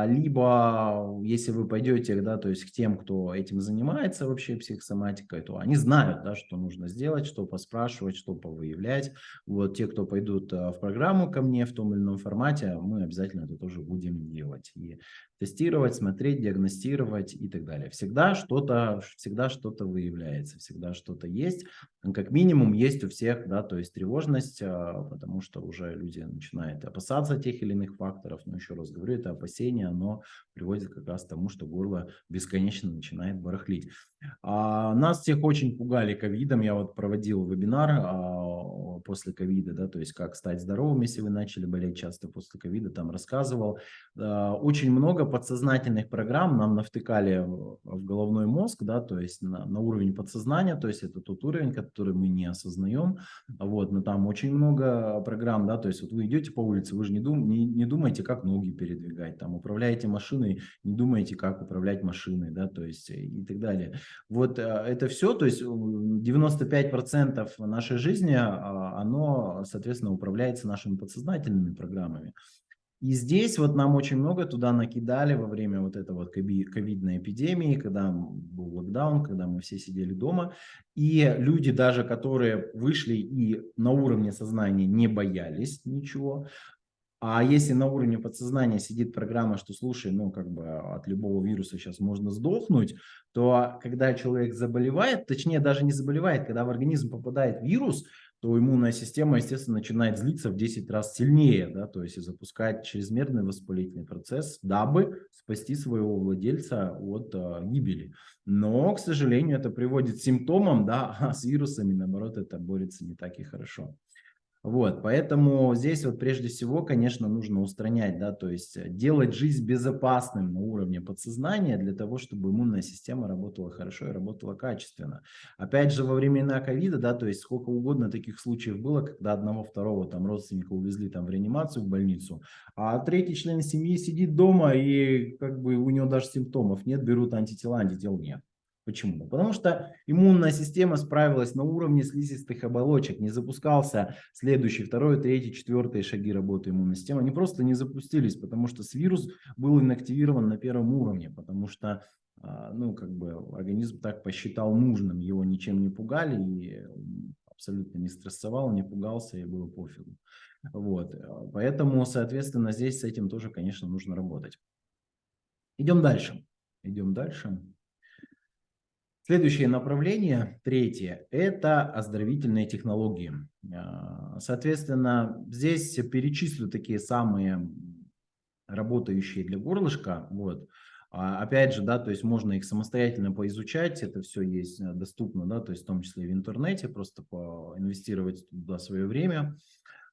Speaker 1: либо, если вы пойдете, да, то есть к тем, кто этим занимается вообще психосоматикой, то они знают, да, что нужно сделать, что поспрашивать, что повыявлять. Вот те, кто пойдут а, в программу ко мне в том или ином формате, мы обязательно это тоже будем делать. И тестировать, смотреть, диагностировать и так далее. Всегда что-то, всегда что-то выявляется, всегда что-то есть. Как минимум есть у всех, да, то есть тревожность, а, потому что уже люди начинают опасаться тех или иных факторов. Но еще раз говорю, это опасение, оно приводит как раз к тому, что горло бесконечно начинает барахлить. А, нас всех очень пугали ковидом. Я вот проводил вебинар а, после ковида, да, то есть как стать здоровым, если вы начали болеть часто после ковида, там рассказывал. А, очень много подсознательных программ нам навтыкали в головной мозг, да, то есть на, на уровень подсознания, то есть это тот уровень, который мы не осознаем, вот, но там очень много программ, да, то есть вот вы идете по улице, вы же не, дум, не, не думаете, как ноги передвигать, там, управляете машиной, не думаете, как управлять машиной, да, то есть и так далее. Вот э, это все, то есть 95% нашей жизни, а, оно, соответственно, управляется нашими подсознательными программами. И здесь вот нам очень много туда накидали во время вот этой вот ковидной эпидемии, когда был локдаун, когда мы все сидели дома. И люди даже, которые вышли и на уровне сознания не боялись ничего, а если на уровне подсознания сидит программа, что слушай, ну как бы от любого вируса сейчас можно сдохнуть, то когда человек заболевает, точнее даже не заболевает, когда в организм попадает вирус, то иммунная система, естественно, начинает злиться в 10 раз сильнее, да, то есть и запускает чрезмерный воспалительный процесс, дабы спасти своего владельца от э, гибели. Но, к сожалению, это приводит к симптомам, да, а с вирусами, наоборот, это борется не так и хорошо. Вот, поэтому здесь вот прежде всего, конечно, нужно устранять, да, то есть э, делать жизнь безопасным на уровне подсознания для того, чтобы иммунная система работала хорошо и работала качественно. Опять же, во времена ковида, да, то есть сколько угодно таких случаев было, когда одного, второго там родственника увезли там в реанимацию, в больницу, а третий член семьи сидит дома и как бы у него даже симптомов нет, берут антитела, антител нет. Почему? Потому что иммунная система справилась на уровне слизистых оболочек, не запускался следующий, второй, третий, четвертый шаги работы иммунной системы. Они просто не запустились, потому что вирус был инактивирован на первом уровне, потому что а, ну, как бы организм так посчитал нужным, его ничем не пугали и абсолютно не стрессовал, не пугался и было пофигу. Вот. Поэтому, соответственно, здесь с этим тоже, конечно, нужно работать. Идем дальше. Идем дальше. Следующее направление, третье, это оздоровительные технологии. А, соответственно, здесь перечислю такие самые работающие для горлышка. Вот. А, опять же, да, то есть можно их самостоятельно поизучать, это все есть э, доступно, да, то есть в том числе в интернете, просто поинвестировать туда свое время.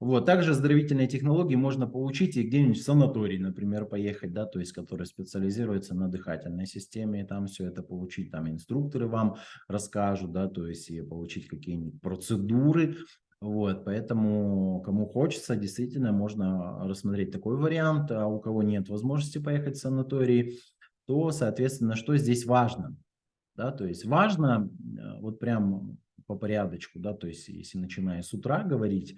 Speaker 1: Вот. Также оздоровительные технологии можно получить и где-нибудь в санаторий, например, поехать, да, то есть который специализируется на дыхательной системе, и там все это получить, там инструкторы вам расскажут, да, то есть и получить какие-нибудь процедуры, вот, поэтому кому хочется, действительно можно рассмотреть такой вариант, а у кого нет возможности поехать в санаторий, то, соответственно, что здесь важно? Да, то есть важно, э, вот прям по порядочку, да, то есть если начиная с утра говорить,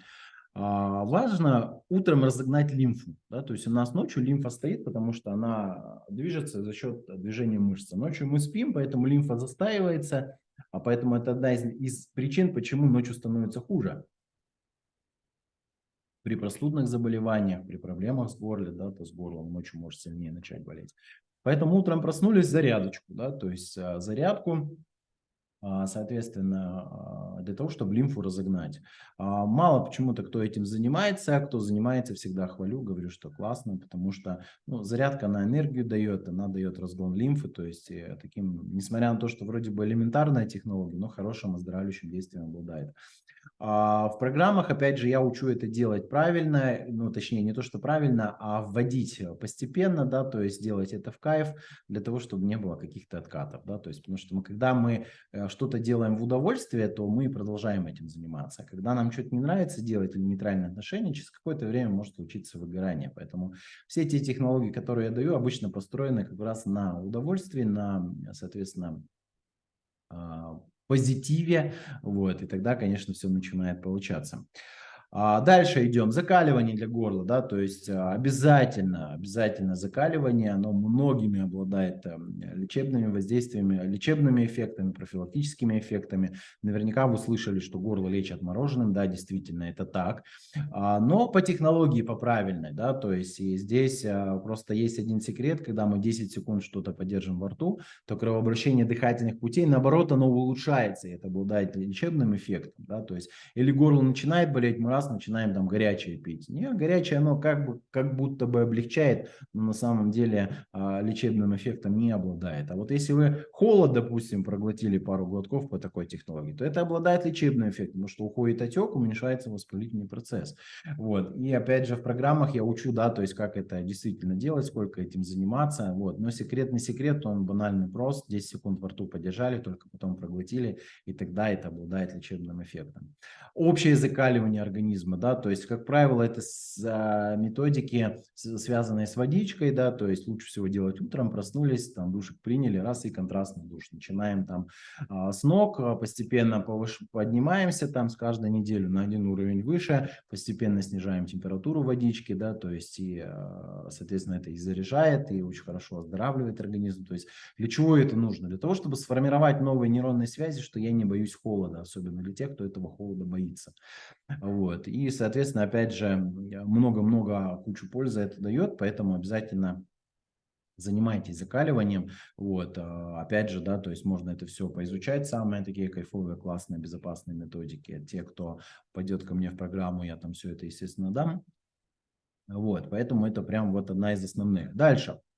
Speaker 1: важно утром разогнать лимфу. Да? То есть у нас ночью лимфа стоит, потому что она движется за счет движения мышцы. Ночью мы спим, поэтому лимфа застаивается, а поэтому это одна из, из причин, почему ночью становится хуже. При простудных заболеваниях, при проблемах с горлом, да, то с горлом ночью может сильнее начать болеть. Поэтому утром проснулись зарядочку, да, то есть а, зарядку а, соответственно, а, для того, чтобы лимфу разогнать. А, мало почему-то кто этим занимается, кто занимается, всегда хвалю, говорю, что классно, потому что ну, зарядка на энергию дает, она дает разгон лимфы, то есть э, таким, несмотря на то, что вроде бы элементарная технология, но хорошим оздоравливающим действием обладает. А в программах, опять же, я учу это делать правильно, ну, точнее, не то, что правильно, а вводить постепенно, да, то есть делать это в кайф для того, чтобы не было каких-то откатов, да, то есть, потому что мы, когда мы э, что-то делаем в удовольствие, то мы продолжаем этим заниматься. Когда нам что-то не нравится делать или нейтральное отношение, через какое-то время может случиться выгорание. Поэтому все эти технологии, которые я даю, обычно построены как раз на удовольствии, на, соответственно, а, позитиве, вот, и тогда, конечно, все начинает получаться. А дальше идем. Закаливание для горла, да, то есть а, обязательно, обязательно закаливание, оно многими обладает эм, лечебными воздействиями, лечебными эффектами, профилактическими эффектами. Наверняка вы слышали, что горло лечат мороженым, да, действительно это так, а, но по технологии, по правильной, да, то есть и здесь просто есть один секрет, когда мы 10 секунд что-то поддержим во рту, то кровообращение дыхательных путей, наоборот, оно улучшается, и это обладает лечебным эффектом, да, то есть или горло начинает болеть, мы раз начинаем там горячее пить. Не, горячее оно как, бы, как будто бы облегчает, но на самом деле а, лечебным эффектом не обладает. А вот если вы холод, допустим, проглотили пару глотков по такой технологии, то это обладает лечебным эффектом, потому что уходит отек, уменьшается воспалительный процесс. Вот. И опять же в программах я учу, да, то есть как это действительно делать, сколько этим заниматься. Вот. Но секретный секрет, он банальный прост. 10 секунд во рту подержали, только потом проглотили, и тогда это обладает лечебным эффектом. Общее закаливание организма, да, то есть, как правило, это с, а, методики, связанные с водичкой, да, то есть лучше всего делать утром, проснулись, там душик приняли, раз и контрастный душ. Начинаем там а, с ног, а, постепенно повыш... поднимаемся там с каждой недели на один уровень выше, постепенно снижаем температуру водички, да, то есть, и, а, соответственно, это и заряжает, и очень хорошо оздоравливает организм. То есть, для чего это нужно? Для того, чтобы сформировать новые нейронные связи, что я не боюсь холода, особенно для тех, кто этого холода боится. Вот. И, соответственно, опять же, много-много кучу пользы это дает, поэтому обязательно занимайтесь закаливанием, вот, а, опять же, да, то есть можно это все поизучать, самые такие кайфовые, классные, безопасные методики, те, кто пойдет ко мне в программу, я там все это, естественно, дам, вот, поэтому это прям вот одна из основных. Дальше, а,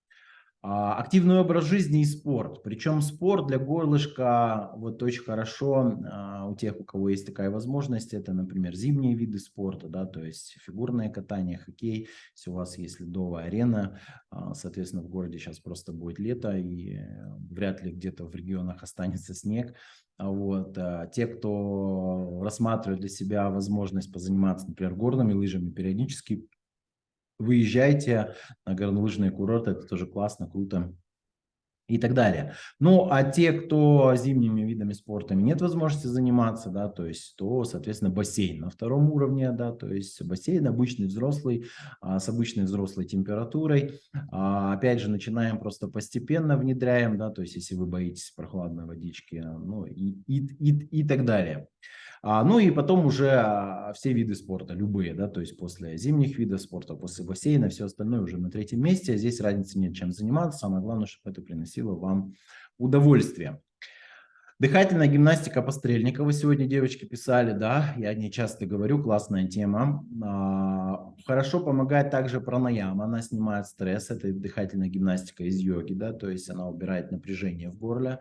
Speaker 1: активный образ жизни и спорт. Причем спорт для горлышка вот очень хорошо а, у тех, у кого есть такая возможность. Это, например, зимние виды спорта, да, то есть фигурное катание, хоккей. Если у вас есть ледовая арена, а, соответственно, в городе сейчас просто будет лето и вряд ли где-то в регионах останется снег. Вот. Те, кто рассматривает для себя возможность позаниматься, например, горными лыжами, периодически выезжайте на горнолыжные курорты, это тоже классно, круто и так далее. Ну, а те, кто зимними видами спорта нет возможности заниматься, да, то есть, то, соответственно, бассейн на втором уровне, да, то есть бассейн обычный взрослый, а, с обычной взрослой температурой. А, опять же, начинаем просто постепенно внедряем, да, то есть, если вы боитесь прохладной водички, ну, и, и, и, и так далее. А, ну и потом уже а, все виды спорта, любые, да, то есть после зимних видов спорта, после бассейна, все остальное уже на третьем месте. Здесь разницы нет, чем заниматься. Самое главное, чтобы это приносило вам удовольствие. Дыхательная гимнастика Пострельникова. Сегодня девочки писали, да, я не часто говорю, классная тема. А, хорошо помогает также пранаяма, она снимает стресс, это дыхательная гимнастика из йоги, да, то есть она убирает напряжение в горле.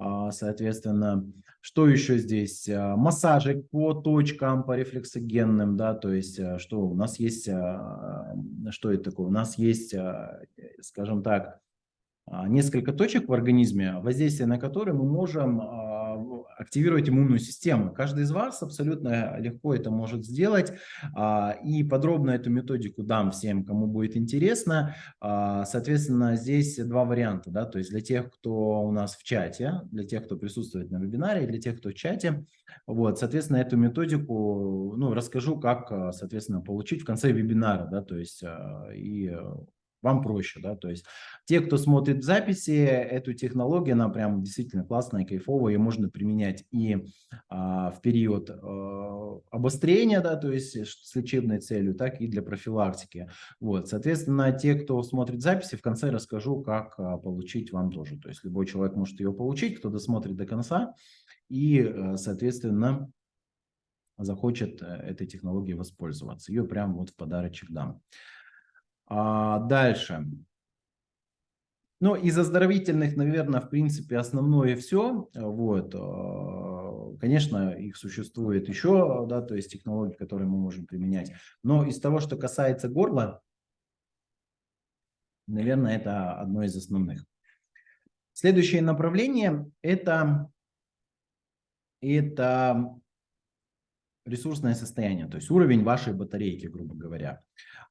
Speaker 1: А, соответственно, что еще здесь? А, массажи по точкам, по рефлексогенным, да, то есть а, что у нас есть, что это такое? У нас есть, скажем так, несколько точек в организме, воздействие на которые мы можем активировать иммунную систему. Каждый из вас абсолютно легко это может сделать. А, и подробно эту методику дам всем, кому будет интересно. А, соответственно, здесь два варианта. Да? То есть для тех, кто у нас в чате, для тех, кто присутствует на вебинаре, для тех, кто в чате. Вот, соответственно, эту методику ну, расскажу, как, соответственно, получить в конце вебинара. Да? То есть и вам проще, да, то есть те, кто смотрит записи, эту технологию, она прям действительно классная, кайфовая, ее можно применять и а, в период а, обострения, да, то есть с лечебной целью, так и для профилактики, вот, соответственно, те, кто смотрит записи, в конце расскажу, как а, получить вам тоже, то есть любой человек может ее получить, кто досмотрит до конца, и, а, соответственно, захочет э, этой технологией воспользоваться, ее прям вот в подарочек дам. А, дальше. Ну, из оздоровительных, наверное, в принципе, основное все. Вот. А, конечно, их существует еще, да, то есть технологии, которые мы можем применять. Но из того, что касается горла, наверное, это одно из основных. Следующее направление – это, это ресурсное состояние, то есть уровень вашей батарейки, грубо говоря.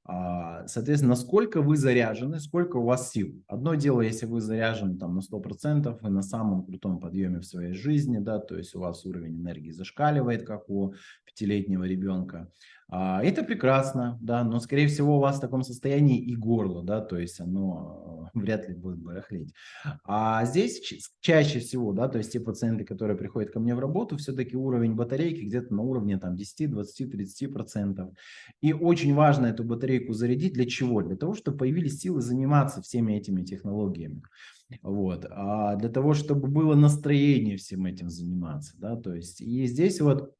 Speaker 1: А, соответственно, насколько вы заряжены, сколько у вас сил. Одно дело, если вы заряжены там на 100%, вы на самом крутом подъеме в своей жизни, да, то есть у вас уровень энергии зашкаливает, как у пятилетнего ребенка. А, это прекрасно, да, но скорее всего у вас в таком состоянии и горло, да, то есть оно вряд ли будет барахлить. А здесь чаще всего, да, то есть те пациенты, которые приходят ко мне в работу, все-таки уровень батарейки где-то на уровне там 10, 20, 30 процентов. И очень важно эту батарейку зарядить для чего? Для того, чтобы появились силы заниматься всеми этими технологиями. Вот. А для того, чтобы было настроение всем этим заниматься, да, то есть и здесь вот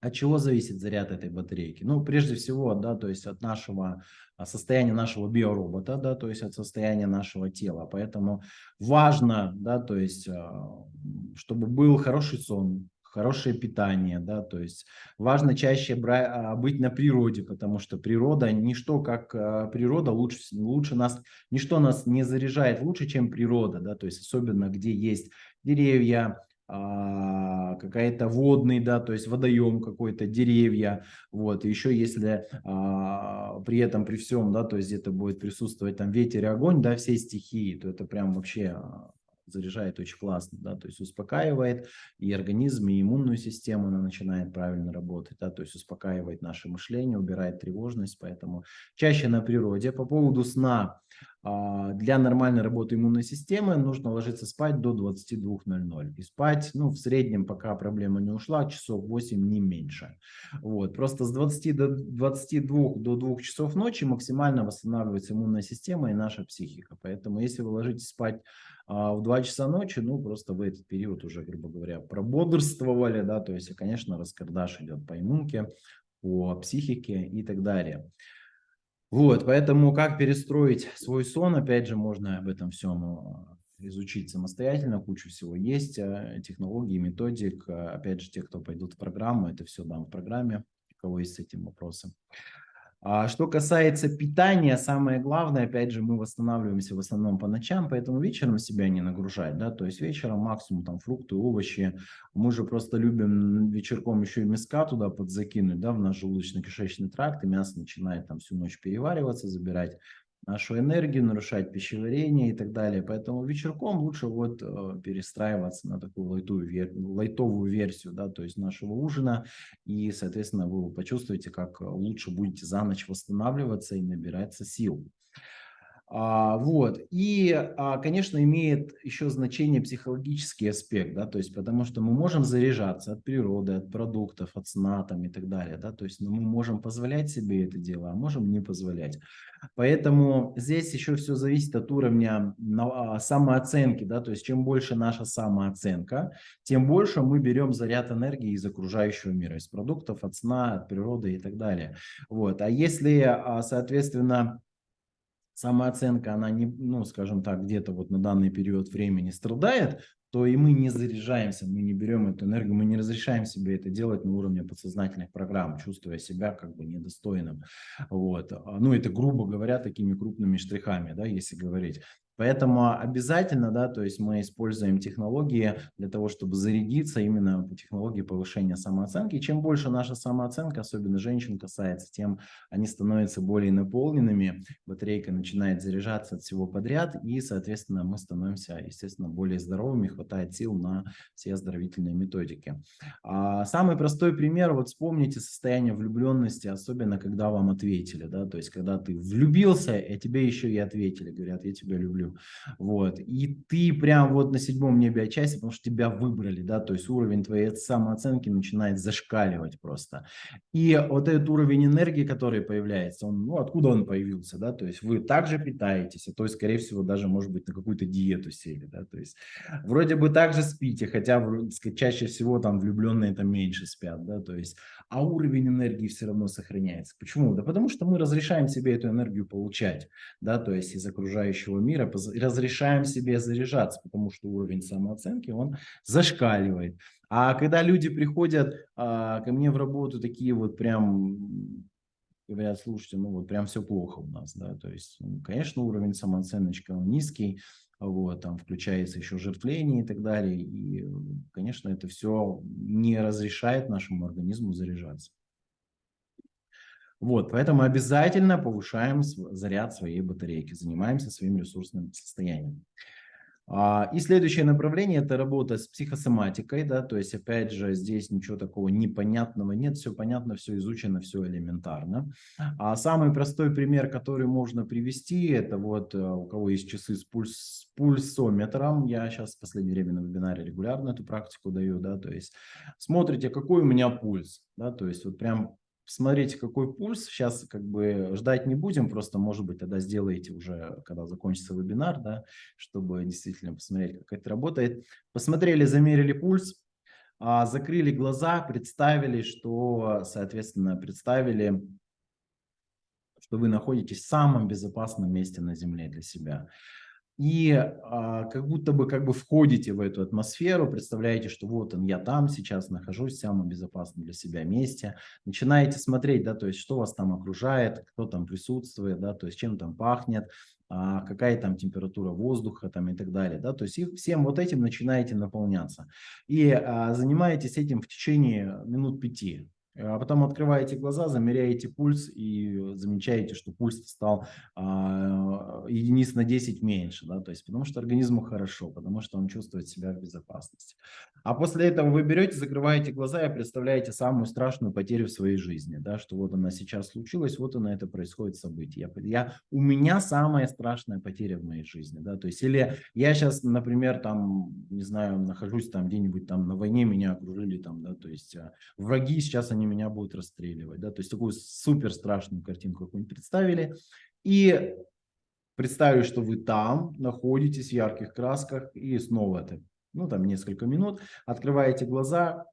Speaker 1: От чего зависит заряд этой батарейки? Ну, прежде всего, да, то есть от нашего а, состояния нашего биоробота, да, то есть от состояния нашего тела. Поэтому важно, да, то есть, а, чтобы был хороший сон, хорошее питание, да, то есть важно чаще а, быть на природе, потому что природа, ничто как природа лучше, лучше нас, ничто нас не заряжает лучше, чем природа, да, то есть особенно где есть деревья, а, какая-то водный, да, то есть водоем какой-то, деревья, вот, еще если а, при этом, при всем, да, то есть где-то будет присутствовать там ветер и огонь, да, все стихии, то это прям вообще а, заряжает очень классно, да, то есть успокаивает и организм, и иммунную систему она начинает правильно работать, да, то есть успокаивает наше мышление, убирает тревожность, поэтому чаще на природе. По поводу сна, а, для нормальной работы иммунной системы нужно ложиться спать до 22.00. И спать, ну, в среднем, пока проблема не ушла, часов 8, не меньше. Вот. Просто с 20 до 22 до 2 часов ночи максимально восстанавливается иммунная система и наша психика. Поэтому, если вы ложитесь спать а, в 2 часа ночи, ну, просто в этот период уже, грубо говоря, прободрствовали, да, то есть, конечно, раскардаш идет по иммунке, по психике и так далее. Вот, поэтому как перестроить свой сон, опять же, можно об этом всем а, изучить самостоятельно, кучу всего есть, а, технологий, методик. А, опять же, те, кто пойдут в программу, это все дам в программе, у кого есть с этим вопросы. А что касается питания, самое главное, опять же, мы восстанавливаемся в основном по ночам, поэтому вечером себя не нагружать, да, то есть вечером максимум там фрукты, овощи. Мы же просто любим вечерком еще и мяска туда подзакинуть, да, в наш желудочно-кишечный тракт, и мясо начинает там всю ночь перевариваться, забирать нашу энергию, нарушать пищеварение и так далее. Поэтому вечерком лучше вот э, перестраиваться на такую лайтовую, лайтовую версию, да, то есть нашего ужина. И, соответственно, вы почувствуете, как лучше будете за ночь восстанавливаться и набираться сил. А, вот. И, а, конечно, имеет еще значение психологический аспект, да, то есть потому что мы можем заряжаться от природы, от продуктов, от сна там и так далее, да, то есть ну, мы можем позволять себе это дело, а можем не позволять. Поэтому здесь еще все зависит от уровня а, самооценки, да, то есть чем больше наша самооценка, тем больше мы берем заряд энергии из окружающего мира, из продуктов, от сна, от природы и так далее. Вот. А если, соответственно, самооценка, она не, ну, скажем так, где-то вот на данный период времени страдает, то и мы не заряжаемся, мы не берем эту энергию, мы не разрешаем себе это делать на уровне подсознательных программ, чувствуя себя как бы недостойным. Вот. Ну, это, грубо говоря, такими крупными штрихами, да, если говорить. Поэтому обязательно, да, то есть мы используем технологии для того, чтобы зарядиться именно по технологии повышения самооценки. чем больше наша самооценка, особенно женщин касается, тем они становятся более наполненными, батарейка начинает заряжаться от всего подряд, и, соответственно, мы становимся, естественно, более здоровыми, хватает сил на все оздоровительные методики. А самый простой пример, вот вспомните состояние влюбленности, особенно когда вам ответили, да, то есть когда ты влюбился, и тебе еще и ответили, говорят, я тебя люблю вот, и ты прям вот на седьмом небе отчасти, потому что тебя выбрали, да, то есть уровень твоей самооценки начинает зашкаливать просто. И вот этот уровень энергии, который появляется, он, ну, откуда он появился, да, то есть вы также питаетесь, а то есть, скорее всего, даже, может быть, на какую-то диету сели, да, то есть вроде бы также спите, хотя чаще всего там влюбленные там меньше спят, да, то есть, а уровень энергии все равно сохраняется. Почему? Да потому что мы разрешаем себе эту энергию получать, да, то есть из окружающего мира, разрешаем себе заряжаться, потому что уровень самооценки, он зашкаливает. А когда люди приходят а, ко мне в работу такие вот прям говорят, слушайте, ну вот прям все плохо у нас, да, то есть, ну, конечно, уровень самооценочки он низкий, вот, там включается еще жертвление и так далее, и, конечно, это все не разрешает нашему организму заряжаться. Вот, поэтому обязательно повышаем заряд своей батарейки, занимаемся своим ресурсным состоянием. А, и следующее направление – это работа с психосоматикой, да, то есть, опять же, здесь ничего такого непонятного нет, все понятно, все изучено, все элементарно. А самый простой пример, который можно привести, это вот э, у кого есть часы с, пульс, с пульсометром, я сейчас в последнее время на вебинаре регулярно эту практику даю, да, то есть, смотрите, какой у меня пульс, да, то есть, вот прям Смотрите, какой пульс. Сейчас как бы ждать не будем, просто, может быть, тогда сделаете уже, когда закончится вебинар, да, чтобы действительно посмотреть, как это работает. Посмотрели, замерили пульс. а, закрыли глаза, представили, что, соответственно, представили, что вы находитесь в самом безопасном месте на Земле для себя и а, как будто бы как бы входите в эту атмосферу, представляете, что вот он, я там сейчас нахожусь в самом безопасном для себя месте, начинаете смотреть, да, то есть что вас там окружает, кто там присутствует, да, то есть чем там пахнет, а, какая там температура воздуха там и так далее, да, то есть и всем вот этим начинаете наполняться. И а, занимаетесь этим в течение минут пяти, а потом открываете глаза, замеряете пульс и замечаете, что пульс стал а, единиц на 10 меньше, да, то есть потому что организму хорошо, потому что он чувствует себя в безопасности. А после этого вы берете, закрываете глаза и представляете самую страшную потерю в своей жизни, да, что вот она сейчас случилась, вот она это происходит событие. Я, я, у меня самая страшная потеря в моей жизни, да, то есть или я сейчас, например, там, не знаю, нахожусь там где-нибудь там на войне, меня окружили там, да, то есть а, враги сейчас они меня будут расстреливать. Да? То есть такую супер страшную картинку какую-нибудь представили. И представили, что вы там находитесь в ярких красках и снова это, ну там несколько минут, открываете глаза,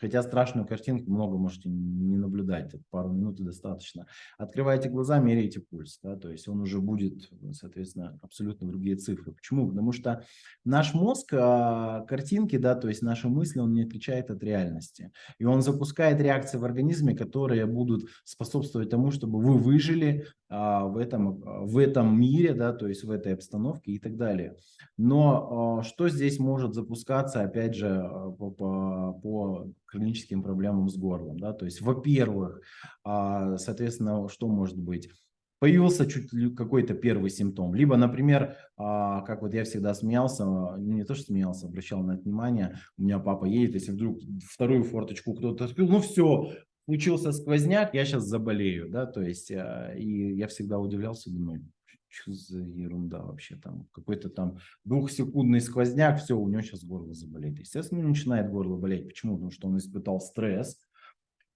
Speaker 1: Хотя страшную картинку много можете не наблюдать, пару минут и достаточно. Открываете глаза, меряете пульс, да, то есть он уже будет, соответственно, абсолютно другие цифры. Почему? Потому что наш мозг, а, картинки, да, то есть наши мысли, он не отличает от реальности. И он запускает реакции в организме, которые будут способствовать тому, чтобы вы выжили а, в, этом, в этом мире, да, то есть в этой обстановке и так далее. Но а, что здесь может запускаться, опять же, а, по, по хроническим проблемам с горлом. Да? То есть, во-первых, а, соответственно, что может быть? Появился чуть какой-то первый симптом. Либо, например, а, как вот я всегда смеялся, ну не то, что смеялся, обращал на это внимание, у меня папа едет, если вдруг вторую форточку кто-то открыл, ну все, случился сквозняк, я сейчас заболею, да, то есть, а, и я всегда удивлялся, думаю, что за ерунда вообще там, какой-то там двухсекундный сквозняк, все, у него сейчас горло заболеет. Естественно, начинает горло болеть. Почему? Потому что он испытал стресс,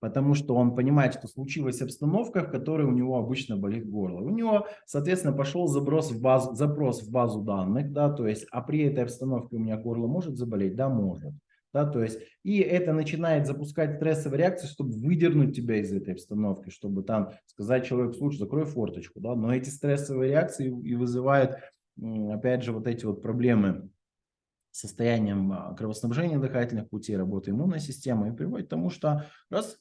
Speaker 1: потому что он понимает, что случилась обстановка, в которой у него обычно болит горло. У него, соответственно, пошел заброс в базу, запрос в базу данных, да, то есть, а при этой обстановке у меня горло может заболеть? Да, может. Да, то есть, и это начинает запускать стрессовые реакции, чтобы выдернуть тебя из этой обстановки, чтобы там сказать человеку, слушай, закрой форточку. Да? Но эти стрессовые реакции и вызывают, опять же, вот эти вот проблемы с состоянием а, кровоснабжения дыхательных путей, работы иммунной системы, и приводит к тому, что раз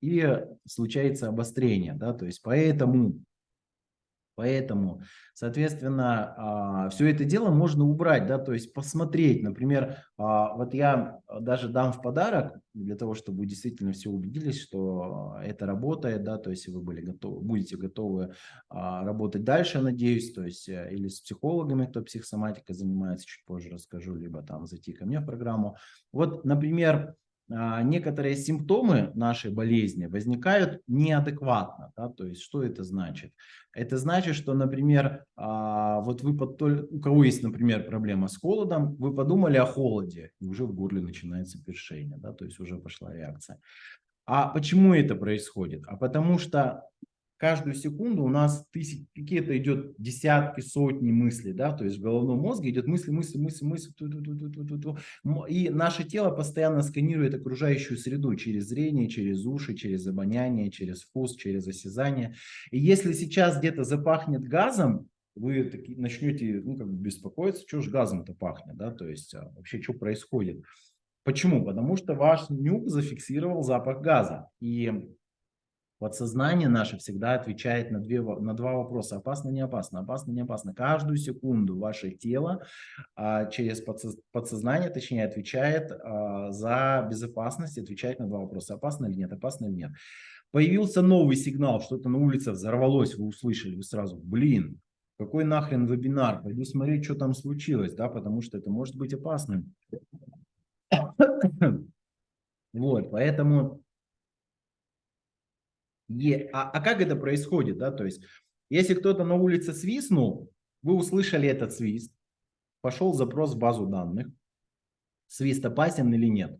Speaker 1: и случается обострение. Да? То есть поэтому Поэтому, соответственно, а, все это дело можно убрать, да, то есть посмотреть, например, а, вот я даже дам в подарок, для того, чтобы вы действительно все убедились, что это работает, да, то есть вы были готовы, будете готовы а, работать дальше, надеюсь, то есть э, или с психологами, кто психосоматикой занимается, чуть позже расскажу, либо там зайти ко мне в программу. Вот, например, некоторые симптомы нашей болезни возникают неадекватно. Да? То есть что это значит? Это значит, что, например, а, вот вы, у кого есть, например, проблема с холодом, вы подумали о холоде, и уже в горле начинается першение, да? то есть уже пошла реакция. А почему это происходит? А потому что каждую секунду у нас тысячи, какие-то идет десятки, сотни мыслей, да, то есть в головном мозге идет мысли, мысли, мысли, мысли, ту -ту -ту -ту -ту -ту. и наше тело постоянно сканирует окружающую среду через зрение, через уши, через обоняние, через вкус, через осязание. И если сейчас где-то запахнет газом, вы начнете ну, как бы беспокоиться, что же газом-то пахнет, да, то есть а, вообще что происходит. Почему? Потому что ваш нюк зафиксировал запах газа. И Подсознание наше всегда отвечает на, две, на два вопроса. Опасно, не опасно, опасно, не опасно. Каждую секунду ваше тело а, через подсоз, подсознание, точнее, отвечает а, за безопасность, отвечает на два вопроса. Опасно или нет, опасно или нет. Появился новый сигнал, что-то на улице взорвалось, вы услышали, вы сразу, блин, какой нахрен вебинар, пойду смотреть, что там случилось, да, потому что это может быть опасным. Вот, поэтому Е, а, а как это происходит? Да? То есть, если кто-то на улице свистнул, вы услышали этот свист, пошел запрос в базу данных, свист опасен или нет.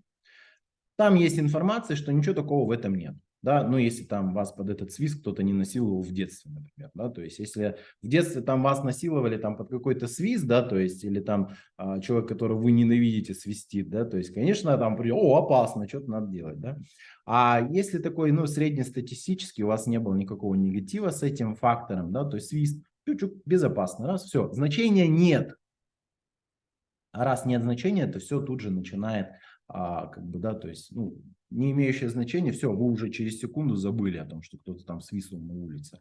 Speaker 1: Там есть информация, что ничего такого в этом нет. Да, ну, если там вас под этот свист кто-то не насиловал в детстве, например, да, то есть если в детстве там вас насиловали там под какой-то свист, да, то есть или там а, человек, которого вы ненавидите, свистит, да, то есть, конечно, там, о, опасно, что-то надо делать, да, а если такой, ну, среднестатистический, у вас не было никакого негатива с этим фактором, да, то есть свист, чуть-чуть безопасно, раз, все, значения нет, а раз нет значения, то все тут же начинает, а, как бы, да, то есть, ну, не имеющее значения, все, вы уже через секунду забыли о том, что кто-то там свистнул на улице.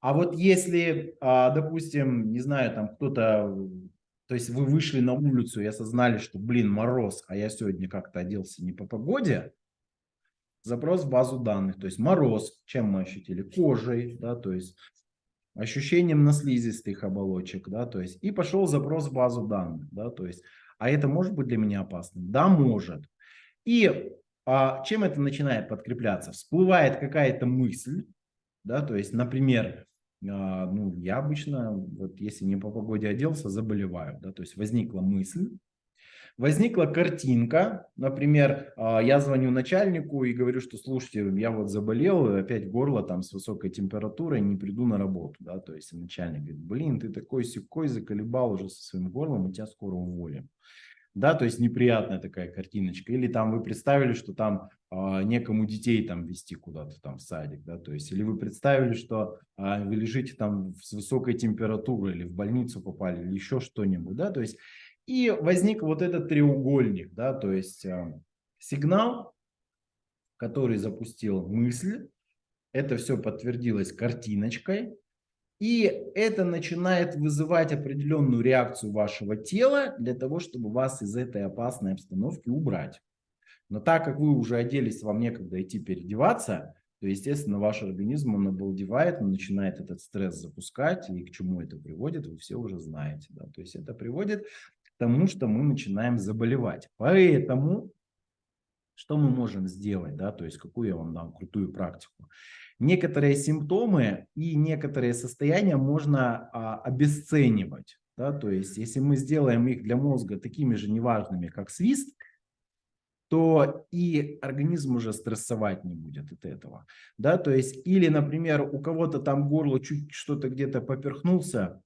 Speaker 1: А вот если, а, допустим, не знаю, там кто-то, то есть вы вышли на улицу и осознали, что, блин, мороз, а я сегодня как-то оделся не по погоде, запрос в базу данных, то есть мороз, чем мы ощутили? Кожей, да, то есть ощущением на слизистых оболочек, да, то есть и пошел запрос в базу данных, да, то есть, а это может быть для меня опасным? Да, может. И а чем это начинает подкрепляться? Всплывает какая-то мысль, да, то есть, например, а, ну, я обычно, вот если не по погоде оделся, заболеваю, да, то есть возникла мысль, возникла картинка, например, а, я звоню начальнику и говорю, что, слушайте, я вот заболел, опять горло там с высокой температурой, не приду на работу, да, то есть начальник говорит, блин, ты такой секой заколебал уже со своим горлом, мы тебя скоро уволим да, то есть неприятная такая картиночка. Или там вы представили, что там э, некому детей там вести куда-то там в садик, да, то есть, или вы представили, что э, вы лежите там с высокой температурой, или в больницу попали, или еще что-нибудь, да, то есть, и возник вот этот треугольник, да, то есть э, сигнал, который запустил мысль, это все подтвердилось картиночкой, и это начинает вызывать определенную реакцию вашего тела для того, чтобы вас из этой опасной обстановки убрать. Но так как вы уже оделись, вам некогда идти переодеваться, то, естественно, ваш организм, он обалдевает, он начинает этот стресс запускать, и к чему это приводит, вы все уже знаете. Да? То есть это приводит к тому, что мы начинаем заболевать. Поэтому что мы можем сделать, да, то есть какую я вам дам крутую практику. Некоторые симптомы и некоторые состояния можно а, обесценивать, да, то есть если мы сделаем их для мозга такими же неважными, как свист, то и организм уже стрессовать не будет от этого. Да, то есть, или, например, у кого-то там горло чуть что-то где-то поперхнулся,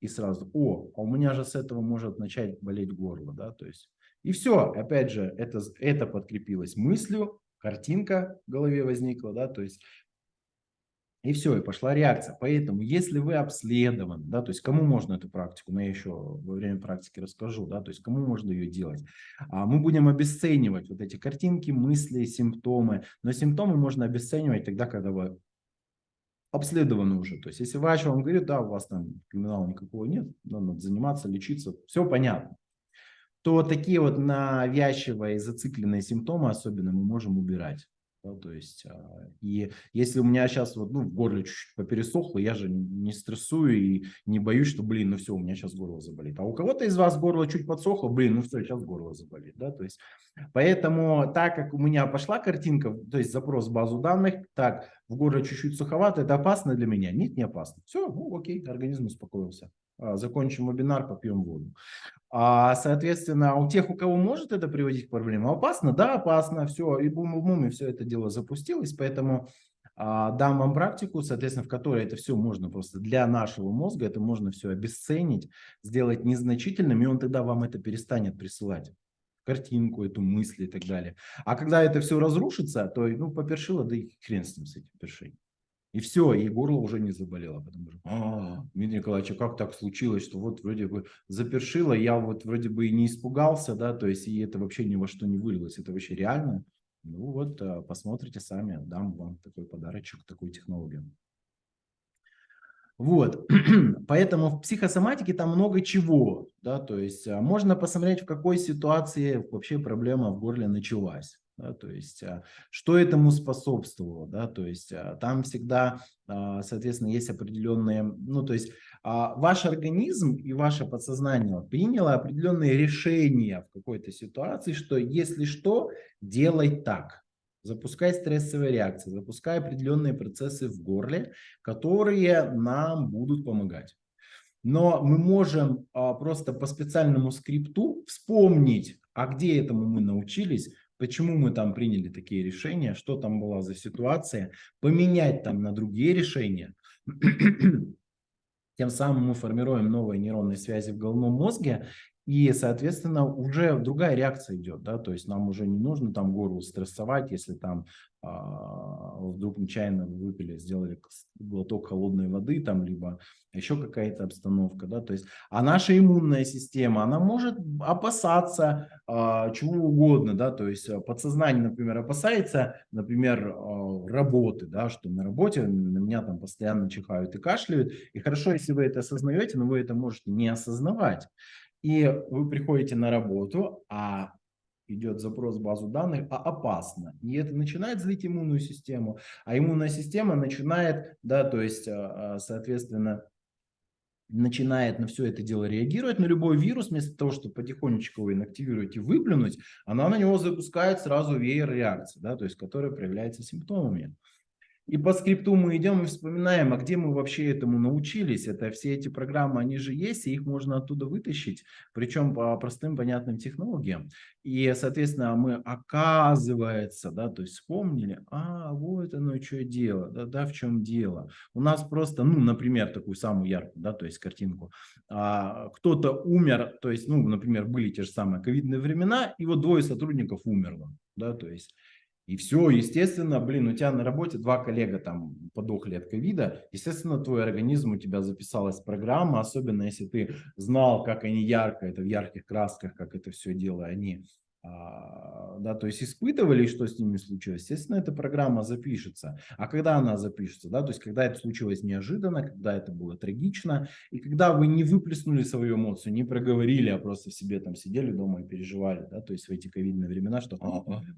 Speaker 1: и сразу, о, а у меня же с этого может начать болеть горло, да, то есть и все, опять же, это, это подкрепилось мыслью, картинка в голове возникла, да, то есть и все, и пошла реакция. Поэтому, если вы обследованы, да, то есть кому можно эту практику, но я еще во время практики расскажу, да, то есть кому можно ее делать. А мы будем обесценивать вот эти картинки, мысли, симптомы. Но симптомы можно обесценивать тогда, когда вы обследованы уже. То есть, если врач вам говорит, да, у вас там криминала никакого нет, надо заниматься, лечиться, все понятно то такие вот навязчивые, зацикленные симптомы особенно мы можем убирать. Да, то есть, а, и если у меня сейчас вот, ну, в горле чуть-чуть попересохло, я же не стрессую и не боюсь, что, блин, ну все, у меня сейчас горло заболит. А у кого-то из вас горло чуть подсохло, блин, ну все, сейчас горло заболит. Да, то есть, поэтому, так как у меня пошла картинка, то есть запрос в базу данных, так, в горле чуть-чуть суховато, это опасно для меня? Нет, не опасно. Все, ну окей, организм успокоился. А, закончим вебинар, попьем воду. А, соответственно, у тех, у кого может это приводить к проблемам, опасно? Да, опасно. Все, и бум-бум, и все это дело запустилось. Поэтому а, дам вам практику, соответственно, в которой это все можно просто для нашего мозга, это можно все обесценить, сделать незначительным, и он тогда вам это перестанет присылать картинку, эту мысль и так далее. А когда это все разрушится, то, ну, попершило, да и хрен с ним, с этим першением. И все, и горло уже не заболело. Потому что, а, Дмитрий Николаевич, а как так случилось, что вот вроде бы запершило, я вот вроде бы и не испугался, да, то есть и это вообще ни во что не вылилось, это вообще реально. Ну вот, а, посмотрите сами, дам вам такой подарочек, такую технологию. Вот, поэтому в психосоматике там много чего, да, то есть а, можно посмотреть, в какой ситуации вообще проблема в горле началась. Да, то есть, а, что этому способствовало, да, то есть а, там всегда, а, соответственно, есть определенные, ну, то есть ваш организм и ваше подсознание приняло определенные решения в какой-то ситуации, что если что, делай так. Запускай стрессовые реакции, запускай определенные процессы в горле, которые нам будут помогать. Но мы можем просто по специальному скрипту вспомнить, а где этому мы научились, почему мы там приняли такие решения, что там была за ситуация, поменять там на другие решения. Тем самым мы формируем новые нейронные связи в головном мозге, и, соответственно, уже другая реакция идет, да, то есть нам уже не нужно там горло стрессовать, если там а, вдруг нечаянно выпили, сделали глоток холодной воды, там, либо еще какая-то обстановка, да, то есть, а наша иммунная система, она может опасаться а, чего угодно, да, то есть подсознание, например, опасается, например, а, работы, да, что на работе на меня там постоянно чихают и кашляют, и хорошо, если вы это осознаете, но вы это можете не осознавать, и вы приходите на работу, а идет запрос в базу данных, а опасно. И это начинает злить иммунную систему, а иммунная система начинает, да, то есть, а, а, соответственно, начинает на все это дело реагировать, на любой вирус, вместо того, чтобы потихонечку его инактивировать и выплюнуть, она на него запускает сразу веер реакции, да, то есть, которая проявляется симптомами. И по скрипту мы идем и вспоминаем, а где мы вообще этому научились. Это все эти программы, они же есть, и их можно оттуда вытащить, причем по простым понятным технологиям. И, соответственно, мы, оказывается, да, то есть вспомнили, а, вот оно что дело, да, да, в чем дело. У нас просто, ну, например, такую самую яркую, да, то есть картинку. А, Кто-то умер, то есть, ну, например, были те же самые ковидные времена, и вот двое сотрудников умерло, да, то есть и все, естественно, блин, у тебя на работе два коллега там подохли от ковида, естественно, твой организм, у тебя записалась программа, особенно если ты знал, как они ярко, это в ярких красках, как это все дело, они да, то есть испытывали, что с ними случилось, естественно, эта программа запишется. А когда она запишется, да, то есть когда это случилось неожиданно, когда это было трагично, и когда вы не выплеснули свою эмоцию, не проговорили, а просто в себе там сидели дома и переживали, да, то есть в эти ковидные времена, что,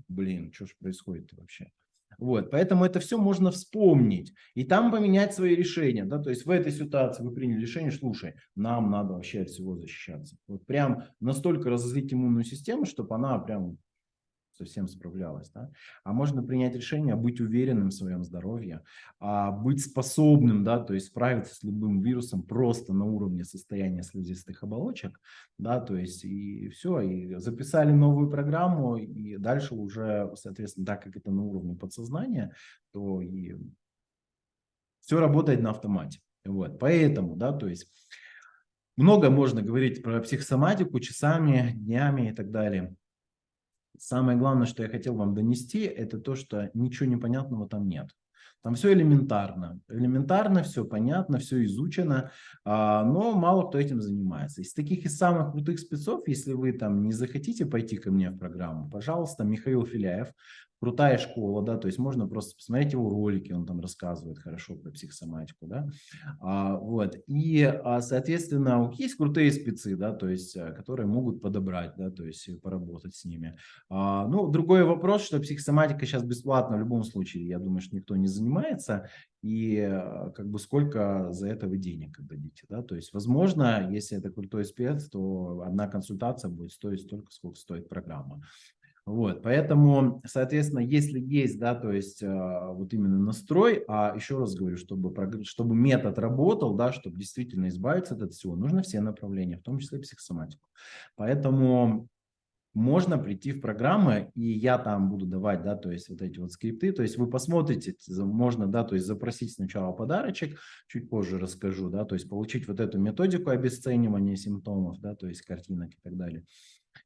Speaker 1: блин, что же происходит вообще. Вот, поэтому это все можно вспомнить и там поменять свои решения. Да? То есть в этой ситуации вы приняли решение, слушай, нам надо вообще от всего защищаться. Вот прям настолько разозлить иммунную систему, чтобы она прям совсем справлялась. Да? А можно принять решение быть уверенным в своем здоровье, а быть способным, да, то есть справиться с любым вирусом просто на уровне состояния слизистых оболочек, да, то есть и все, и записали новую программу, и дальше уже, соответственно, так как это на уровне подсознания, то и все работает на автомате. Вот, поэтому, да, то есть много можно говорить про психосоматику часами, днями и так далее. Самое главное, что я хотел вам донести, это то, что ничего непонятного там нет. Там все элементарно. Элементарно, все понятно, все изучено, а, но мало кто этим занимается. Из таких из самых крутых спецов, если вы там не захотите пойти ко мне в программу, пожалуйста, Михаил Филяев, крутая школа, да, то есть можно просто посмотреть его ролики, он там рассказывает хорошо про психосоматику, да, а, вот, и, а, соответственно, есть крутые спецы, да, то есть, э, которые могут подобрать, да, то есть поработать с ними. А, ну, другой вопрос, что психосоматика сейчас бесплатна в любом случае, я думаю, что никто не занимается, и э, как бы сколько за это вы денег отдадите, да, то есть, возможно, если это крутой спец, то одна консультация будет стоить столько, сколько стоит программа. Вот, поэтому, соответственно, если есть, да, то есть э, вот именно настрой, а еще раз говорю, чтобы, чтобы метод работал, да, чтобы действительно избавиться от всего, нужно все направления, в том числе психосоматику. Поэтому можно прийти в программы, и я там буду давать, да, то есть вот эти вот скрипты, то есть вы посмотрите, можно, да, то есть запросить сначала подарочек, чуть позже расскажу, да, то есть получить вот эту методику обесценивания симптомов, да, то есть картинок и так далее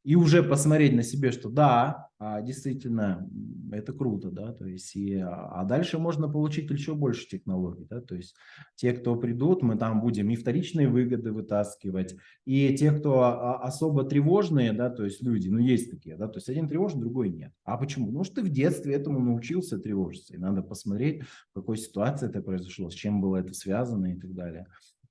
Speaker 1: и уже посмотреть на себе, что да, а, действительно, это круто, да, то есть, и, а дальше можно получить еще больше технологий, да, то есть, те, кто придут, мы там будем и вторичные выгоды вытаскивать, и те, кто а, особо тревожные, да, то есть, люди, ну, есть такие, да, то есть, один тревожный, другой нет. А почему? Потому что ты в детстве этому научился тревожиться, и надо посмотреть, в какой ситуации это произошло, с чем было это связано и так далее.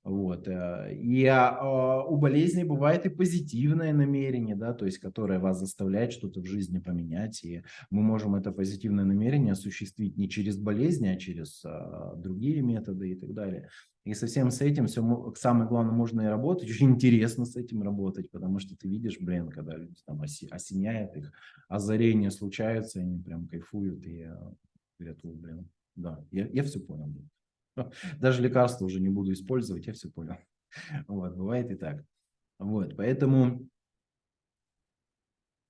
Speaker 1: Вот. Э, и а, у болезни бывает и позитивное намерение, да, то есть которое вас заставляет что-то в жизни поменять. И мы можем это позитивное намерение осуществить не через болезни, а через а, другие методы и так далее. И совсем с этим все, самое главное, можно и работать. Очень интересно с этим работать, потому что ты видишь, блин, когда люди там оси, осеняет их, озарения случаются, они прям кайфуют и говорят, блин, да, я, я все понял. Даже лекарства уже не буду использовать, я все понял. Вот, бывает и так. Вот, поэтому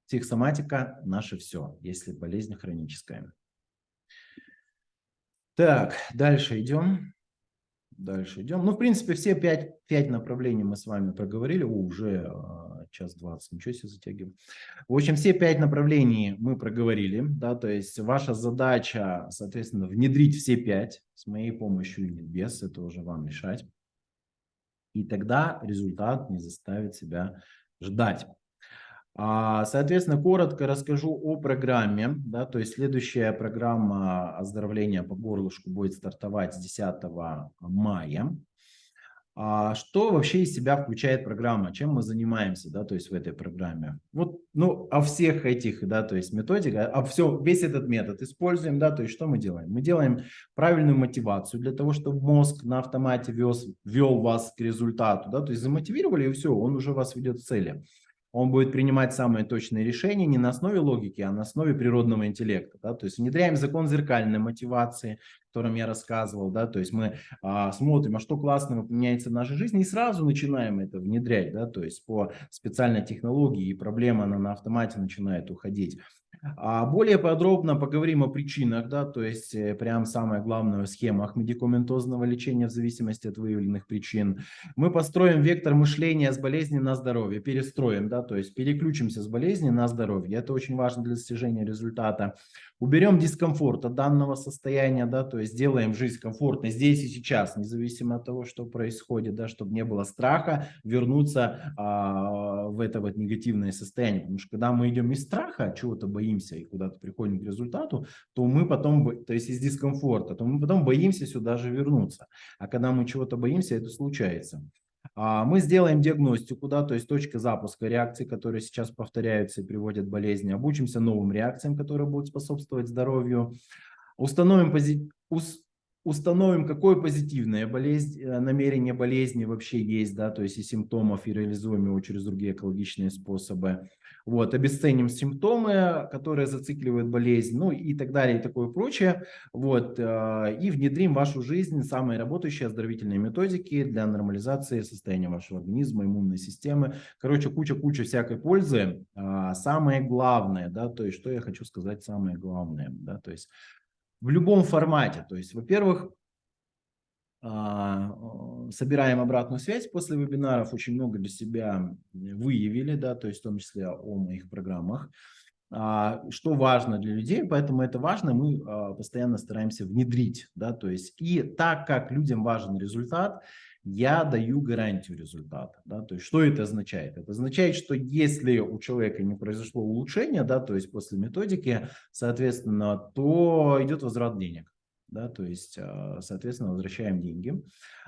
Speaker 1: Психосоматика – наше все, если болезнь хроническая. Так, дальше идем. Дальше идем. Ну, в принципе, все пять, пять направлений мы с вами проговорили. Уже а, час двадцать, ничего себе затягиваем. В общем, все пять направлений мы проговорили. Да, то есть ваша задача, соответственно, внедрить все пять с моей помощью или без, это уже вам решать. И тогда результат не заставит себя ждать. А, соответственно, коротко расскажу о программе. Да, то есть следующая программа оздоровления по горлышку будет стартовать с 10 мая. А что вообще из себя включает программа? Чем мы занимаемся, да, то есть в этой программе? Вот, ну, о всех этих, да, то есть методика, а все, весь этот метод используем, да, то есть что мы делаем? Мы делаем правильную мотивацию для того, чтобы мозг на автомате вез, вел вас к результату, да, то есть замотивировали и все, он уже вас ведет к цели он будет принимать самые точные решения не на основе логики, а на основе природного интеллекта. Да? То есть внедряем закон зеркальной мотивации, о котором я рассказывал. Да? То есть мы а, смотрим, а что классного поменяется в нашей жизни, и сразу начинаем это внедрять. Да? То есть по специальной технологии, и проблема она на автомате начинает уходить. А более подробно поговорим о причинах, да, то есть э, прям самое главное в схемах медикаментозного лечения в зависимости от выявленных причин. Мы построим вектор мышления с болезни на здоровье, перестроим, да, то есть переключимся с болезни на здоровье. Это очень важно для достижения результата. Уберем дискомфорт от данного состояния, да, то есть сделаем жизнь комфортной здесь и сейчас, независимо от того, что происходит, да, чтобы не было страха вернуться а, в это вот негативное состояние. Потому что когда мы идем из страха, чего-то боимся и куда-то приходим к результату, то мы потом, то есть из дискомфорта, то мы потом боимся сюда же вернуться. А когда мы чего-то боимся, это случается. А, мы сделаем диагностику, да, то есть точка запуска реакций, которые сейчас повторяются и приводят к болезни. Обучимся новым реакциям, которые будут способствовать здоровью. Установим, пози... установим какое позитивное болезнь, э, намерение болезни вообще есть, да, то есть и симптомов, и реализуем его через другие экологичные способы. Вот, обесценим симптомы, которые зацикливают болезнь, ну и так далее, и такое прочее. Вот, э, и внедрим в вашу жизнь самые работающие оздоровительные методики для нормализации состояния вашего организма, иммунной системы. Короче, куча-куча всякой пользы. А, самое главное, да, то есть, что я хочу сказать, самое главное, да, то есть, в любом формате, то есть, во-первых, а, собираем обратную связь. После вебинаров, очень много для себя выявили, да, то есть в том числе о моих программах. А, что важно для людей, поэтому это важно, мы а, постоянно стараемся внедрить, да, то есть. И так как людям важен результат, я даю гарантию результата, да, то есть что это означает? Это означает, что если у человека не произошло улучшение, да, то есть после методики, соответственно, то идет возврат денег да, то есть, а, соответственно, возвращаем деньги.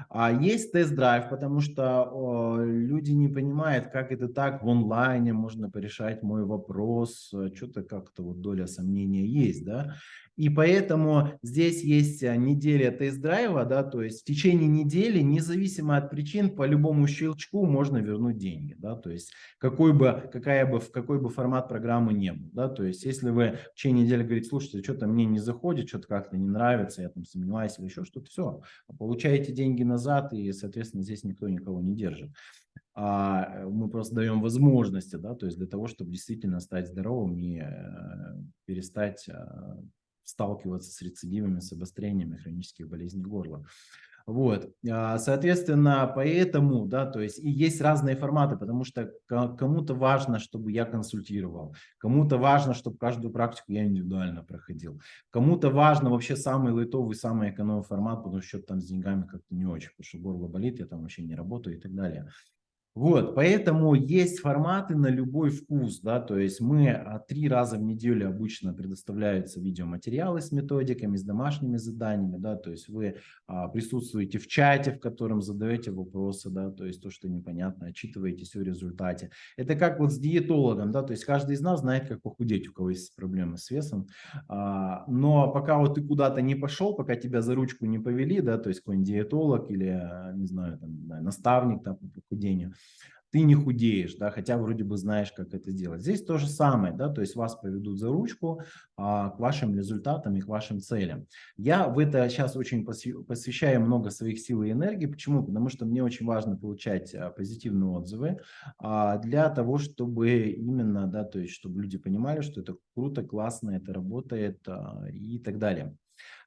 Speaker 1: А есть тест-драйв, потому что люди не понимают, как это так в онлайне можно порешать мой вопрос, что-то как-то вот доля сомнения есть, да, и поэтому здесь есть а, неделя тест-драйва, да, то есть в течение недели, независимо от причин, по любому щелчку можно вернуть деньги, да, то есть какой бы, какая бы, в какой бы формат программы не был, да, то есть если вы в течение недели говорите, слушайте, что-то мне не заходит, что-то как-то не нравится, я там сомневаюсь или еще что-то, все, получаете деньги назад и, соответственно, здесь никто никого не держит а мы просто даем возможности, да, то есть для того, чтобы действительно стать здоровым и э, перестать а, сталкиваться с рецидивами, с обострениями хронических болезней горла. Вот, а, соответственно, поэтому, да, то есть и есть разные форматы, потому что кому-то важно, чтобы я консультировал, кому-то важно, чтобы каждую практику я индивидуально проходил, кому-то важно вообще самый лайтовый, самый экономный формат, потому что там с деньгами как-то не очень, потому что горло болит, я там вообще не работаю и так далее. Вот, поэтому есть форматы на любой вкус, да, то есть мы а, три раза в неделю обычно предоставляются видеоматериалы с методиками, с домашними заданиями, да, то есть вы а, присутствуете в чате, в котором задаете вопросы, да, то есть то, что непонятно, отчитываетесь о результате. Это как вот с диетологом, да, то есть каждый из нас знает, как похудеть, у кого есть проблемы с весом, а, но пока вот ты куда-то не пошел, пока тебя за ручку не повели, да, то есть какой-нибудь диетолог или, не знаю, там, наставник там, по похудению, ты не худеешь, да, хотя вроде бы знаешь, как это делать. Здесь то же самое, да, то есть вас поведут за ручку а, к вашим результатам и к вашим целям. Я в это сейчас очень посвящаю много своих сил и энергии. Почему? Потому что мне очень важно получать а, позитивные отзывы а, для того, чтобы именно, да, то есть чтобы люди понимали, что это круто, классно, это работает а, и так далее.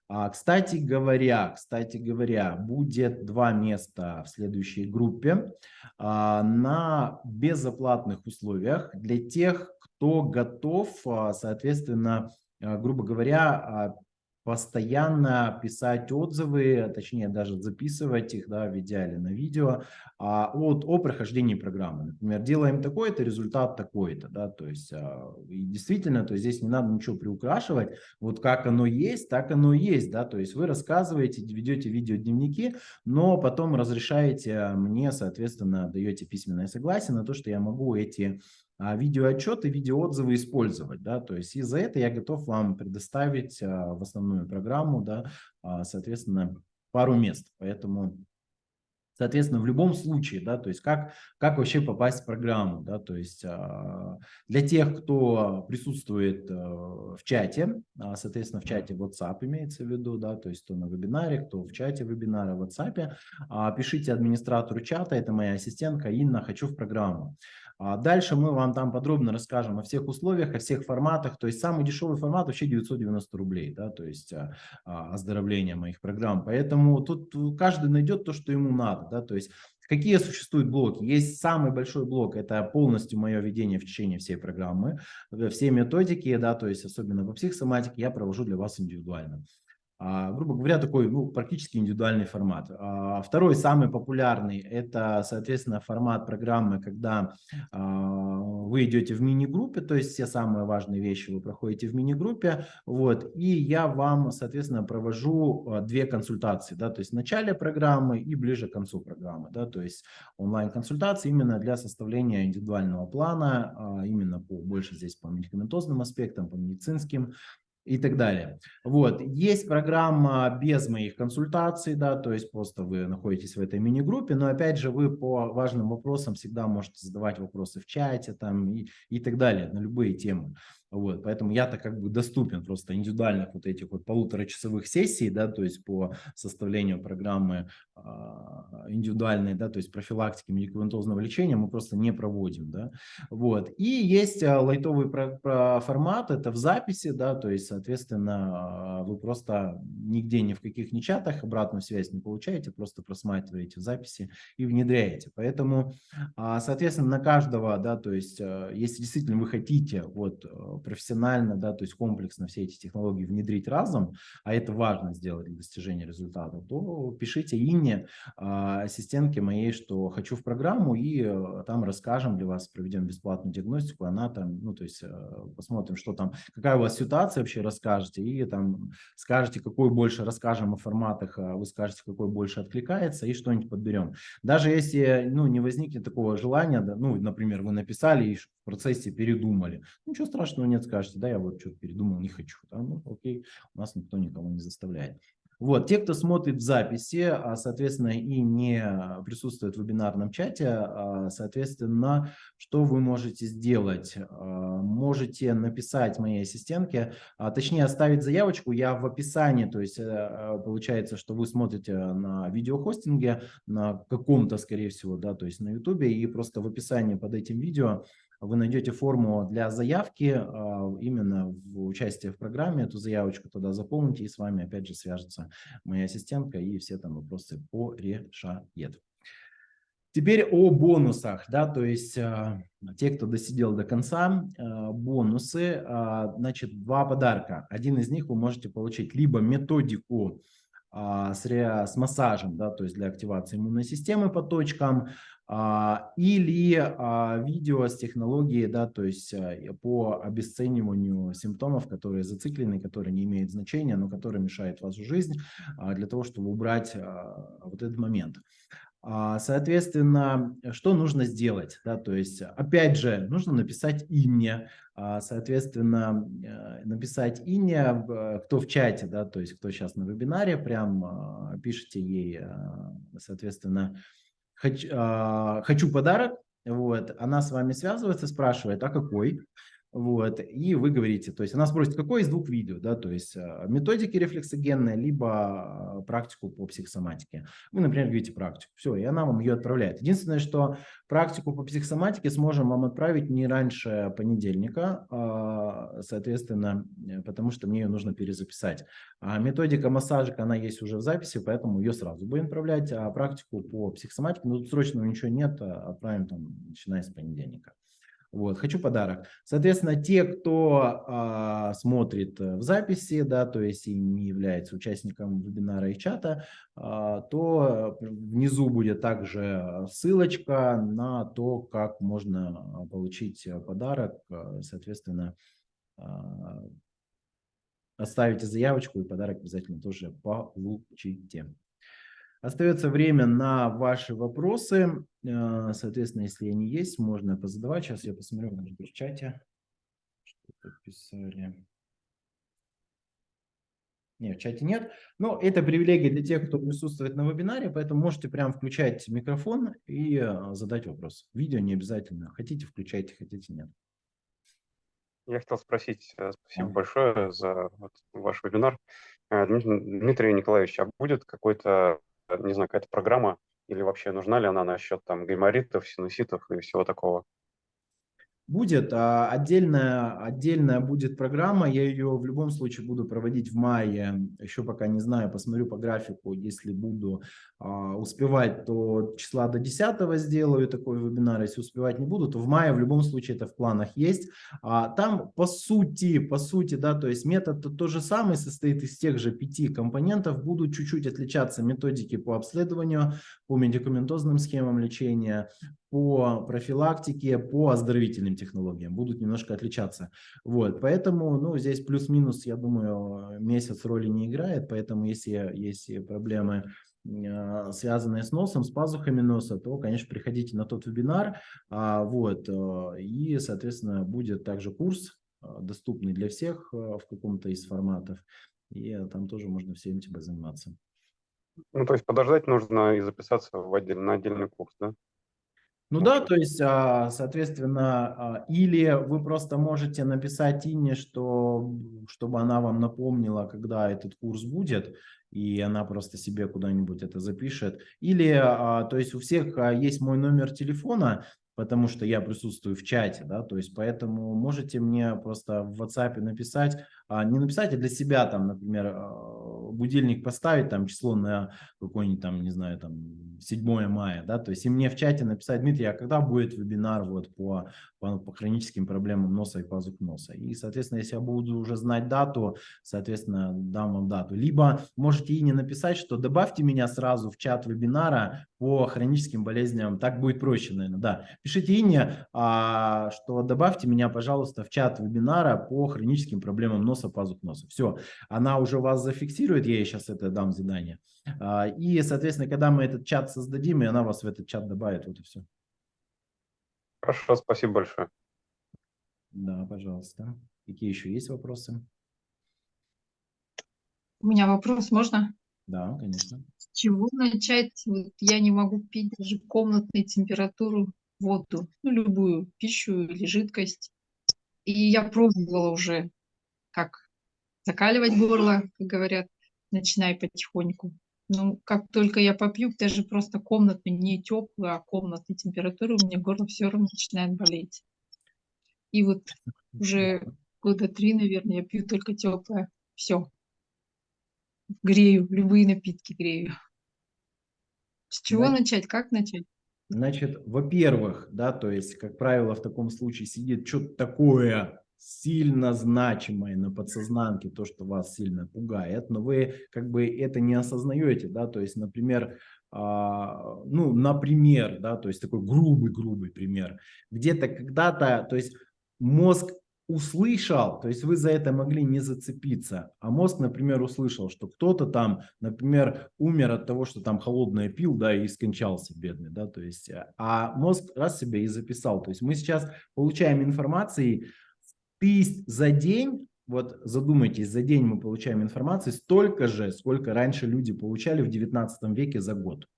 Speaker 1: А, кстати говоря, кстати говоря, будет два места в следующей группе а, на безоплатных условиях для тех, кто готов, а, соответственно, грубо говоря, постоянно писать отзывы, точнее даже записывать их да, в идеале на видео а, от, о прохождении программы. Например, делаем такой-то, результат такой-то. Да, то есть, а, и действительно, то здесь не надо ничего приукрашивать. Вот как оно есть, так оно есть. Да, то есть вы рассказываете, ведете видеодневники, но потом разрешаете мне, соответственно, даете письменное согласие на то, что я могу эти видеоотчеты, видеоотзывы использовать. Да? То есть и за это я готов вам предоставить а, в основную программу, да, а, соответственно, пару мест. Поэтому, соответственно, в любом случае, да, то есть как, как вообще попасть в программу, да, то есть для тех, кто присутствует в чате, соответственно, в чате WhatsApp имеется в виду, да, то есть кто на вебинаре, кто в чате вебинара в WhatsApp, пишите администратору чата, это моя ассистентка Инна, хочу в программу. А дальше мы вам там подробно расскажем о всех условиях, о всех форматах. То есть самый дешевый формат вообще 990 рублей, да, то есть а, а, оздоровление моих программ. Поэтому тут каждый найдет то, что ему надо, да, то есть Какие существуют блоки? Есть самый большой блок, это полностью мое ведение в течение всей программы. Все методики, да, то есть особенно по психосоматике я провожу для вас индивидуально. А, грубо говоря, такой ну, практически индивидуальный формат. А, второй, самый популярный, это, соответственно, формат программы, когда а, вы идете в мини-группе, то есть все самые важные вещи вы проходите в мини-группе, вот, и я вам, соответственно, провожу две консультации, да, то есть в начале программы и ближе к концу программы, да, то есть онлайн-консультации именно для составления индивидуального плана, именно по, больше здесь по медикаментозным аспектам, по медицинским, и так далее. Вот. Есть программа без моих консультаций, да, то есть просто вы находитесь в этой мини-группе, но опять же вы по важным вопросам всегда можете задавать вопросы в чате там и, и так далее, на любые темы. Вот, поэтому я-то как бы доступен просто индивидуальных вот этих вот полуторачасовых сессий, да, то есть по составлению программы э, индивидуальной, да, то есть профилактики медикаментозного лечения мы просто не проводим, да, вот. И есть а, лайтовый про, про формат, это в записи, да, то есть, соответственно, вы просто нигде ни в каких ни чатах обратную связь не получаете, просто просматриваете записи и внедряете. Поэтому, соответственно, на каждого, да, то есть, если действительно вы хотите вот профессионально, да, то есть комплексно все эти технологии внедрить разом, а это важно сделать для достижения результата, то пишите Инне, а, ассистентке моей, что хочу в программу, и э, там расскажем для вас, проведем бесплатную диагностику, она там, ну, то есть э, посмотрим, что там, какая у вас ситуация вообще расскажете, и там скажете, какой больше расскажем о форматах, а вы скажете, какой больше откликается, и что-нибудь подберем. Даже если, ну, не возникнет такого желания, да, ну, например, вы написали и в процессе передумали, ничего страшного нет, скажете, да, я вот что-то передумал, не хочу. Да? Ну, окей, у нас никто никого не заставляет. Вот, те, кто смотрит в записи, а, соответственно, и не присутствует в вебинарном чате, а, соответственно, что вы можете сделать? А, можете написать моей ассистентке, точнее оставить заявочку, я в описании, то есть э, получается, что вы смотрите на видеохостинге, на каком-то, скорее всего, да, то есть на YouTube, и просто в описании под этим видео вы найдете форму для заявки а, именно в участие в программе, эту заявочку туда заполните, и с вами опять же свяжется моя ассистентка, и все там вопросы порешает. Теперь о бонусах, да, то есть э, те, кто досидел до конца, э, бонусы, значит, два подарка. Один из них вы можете получить либо методику с, массажем, да, то есть для активации иммунной системы по точкам, а, или а, видео с технологией, да, то есть а, по обесцениванию симптомов, которые зациклены, которые не имеют значения, но которые мешают вашу жизнь, для того, чтобы убрать вот этот момент. Соответственно, что нужно сделать? Да, то есть, опять же, нужно написать имя, соответственно, э, написать имя, кто в чате, да, то есть кто сейчас на вебинаре, прям пишите ей, соответственно, Хочу, э, хочу подарок, вот, она с вами связывается, спрашивает, а какой? Вот, и вы говорите, то есть она спросит, какое из двух видео, да, то есть а, методики рефлексогенные, либо а, практику по психосоматике. Вы, например, говорите практику, все, и она вам ее отправляет. Единственное, что практику по психосоматике сможем вам отправить не раньше понедельника, а, соответственно, э, потому что мне ее нужно перезаписать. А методика массажика, она есть уже в записи, поэтому ее сразу будем отправлять, а практику по психосоматике, ну, тут срочного ничего нет, отправим там, начиная с понедельника. Вот, хочу подарок. Соответственно, те, кто а, смотрит э, в записи, да, то есть и не является участником вебинара и чата, а, то внизу будет также ссылочка на то, как можно получить подарок. Соответственно, а, оставите заявочку и подарок обязательно тоже получите. Остается время на ваши вопросы. Э, соответственно, если они есть, можно позадавать. Сейчас я посмотрю, может быть, в чате. Что писали. Нет, в чате нет. Но это привилегия для тех, кто присутствует на вебинаре, поэтому можете прям включать микрофон и э, задать вопрос. Видео не обязательно. Хотите, включайте, хотите, нет.
Speaker 2: Я хотел спросить, э, спасибо большое за вот ваш вебинар. Дмитрий Николаевич, а будет какой-то не знаю, какая-то программа, или вообще нужна ли она насчет там гайморитов, синуситов и всего такого?
Speaker 1: Будет а, отдельная, отдельная будет программа, я ее в любом случае буду проводить в мае, еще пока не знаю, посмотрю по графику, если буду а, успевать, то числа до 10 сделаю такой вебинар, если успевать не буду, то в мае в любом случае это в планах есть. А, там по сути, по сути, да, то есть метод -то, то же самый, состоит из тех же пяти компонентов, будут чуть-чуть отличаться методики по обследованию, по медикаментозным схемам лечения, по профилактике, по оздоровительным технологиям будут немножко отличаться. Вот, поэтому, ну, здесь плюс-минус, я думаю, месяц роли не играет, поэтому если есть проблемы, а, связанные с носом, с пазухами носа, то, конечно, приходите на тот вебинар, а, вот, а, и, соответственно, будет также курс, доступный для всех в каком-то из форматов, и там тоже можно всем этим заниматься.
Speaker 2: Ну, то есть подождать нужно и записаться в отдель, на отдельный курс, да?
Speaker 1: Ну да, то есть, а, соответственно, а, или вы просто можете написать Инне, что, чтобы она вам напомнила, когда этот курс будет, и она просто себе куда-нибудь это запишет. Или, а, то есть, у всех есть мой номер телефона, потому что я присутствую в чате, да, то есть поэтому можете мне просто в WhatsApp написать, не написать, а для себя там, например, будильник поставить, там число на какой-нибудь там, не знаю, там 7 мая, да, то есть и мне в чате написать, Дмитрий, а когда будет вебинар вот по, по, по хроническим проблемам носа и пазух носа? И, соответственно, если я буду уже знать дату, соответственно, дам вам дату. Либо можете и не написать, что добавьте меня сразу в чат вебинара по хроническим болезням, так будет проще, наверное, да. Пишите Инне, а, что добавьте меня, пожалуйста, в чат вебинара по хроническим проблемам носа, пазух носа. Все, она уже вас зафиксирует, я ей сейчас это дам задание. А, и, соответственно, когда мы этот чат создадим, и она вас в этот чат добавит, вот и все.
Speaker 2: Хорошо, спасибо большое.
Speaker 1: Да, пожалуйста. Какие еще есть вопросы?
Speaker 3: У меня вопрос, можно?
Speaker 1: Да, конечно.
Speaker 3: С чего начать? Вот я не могу пить даже комнатной температуру воду, ну, любую пищу или жидкость. И я пробовала уже, как закаливать горло, как говорят, начинай потихоньку. Ну, как только я попью, даже просто комнатную, не теплую, а комнатную температуру, у меня горло все равно начинает болеть. И вот уже года три, наверное, я пью только теплое. Все. Грею, любые напитки грею. С чего Значит, начать? Как начать?
Speaker 1: Значит, во-первых, да, то есть, как правило, в таком случае сидит что-то такое сильно значимое на подсознанке, то, что вас сильно пугает, но вы как бы это не осознаете, да, то есть, например, а, ну, например, да, то есть такой грубый-грубый пример, где-то когда-то, то есть мозг услышал, то есть вы за это могли не зацепиться, а мозг, например, услышал, что кто-то там, например, умер от того, что там холодное пил, да, и скончался бедный, да, то есть, а мозг раз себя и записал, то есть мы сейчас получаем информации, тысяч за день, вот задумайтесь, за день мы получаем информации столько же, сколько раньше люди получали в 19 веке за год.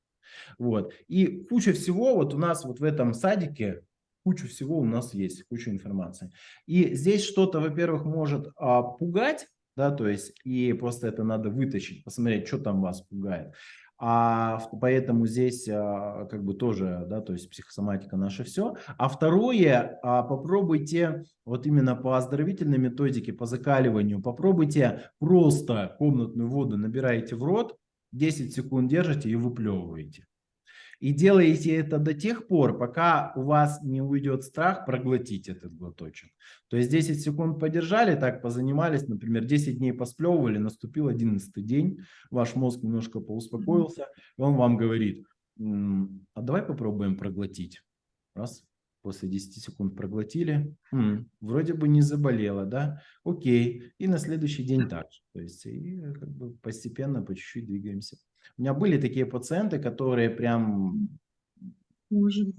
Speaker 1: Вот. И куча всего вот у нас вот в этом садике, куча всего у нас есть, куча информации. И здесь что-то, во-первых, может а, пугать, да, то есть и просто это надо вытащить, посмотреть, что там вас пугает. А поэтому здесь а, как бы тоже, да, то есть психосоматика наше все. А второе, а, попробуйте вот именно по оздоровительной методике, по закаливанию, попробуйте просто комнатную воду набираете в рот, 10 секунд держите и выплевываете. И делаете это до тех пор, пока у вас не уйдет страх проглотить этот глоточек. То есть 10 секунд подержали, так позанимались, например, 10 дней посплевывали, наступил 11 день, ваш мозг немножко поуспокоился, и он вам говорит, а давай попробуем проглотить. Раз, после 10 секунд проглотили, М, вроде бы не заболела, да, окей, и на следующий день так же. То есть и как бы постепенно, по чуть-чуть двигаемся. У меня были такие пациенты, которые прям...
Speaker 3: Может.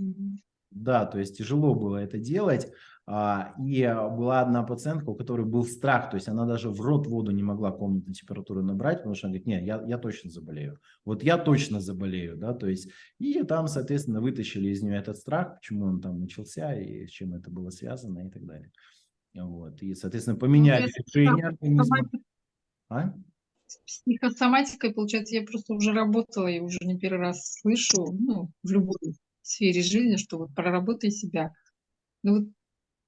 Speaker 1: Да, то есть тяжело было это делать. А, и была одна пациентка, у которой был страх, то есть она даже в рот воду не могла комнатной температуры набрать, потому что она говорит, нет, я, я точно заболею. Вот я точно заболею, да, то есть и там, соответственно, вытащили из нее этот страх, почему он там начался и с чем это было связано и так далее. Вот, и, соответственно, поменяли ну, решение организма.
Speaker 3: А? С психосоматикой, получается, я просто уже работала и уже не первый раз слышу, ну, в любой сфере жизни, что вот проработай себя. Ну вот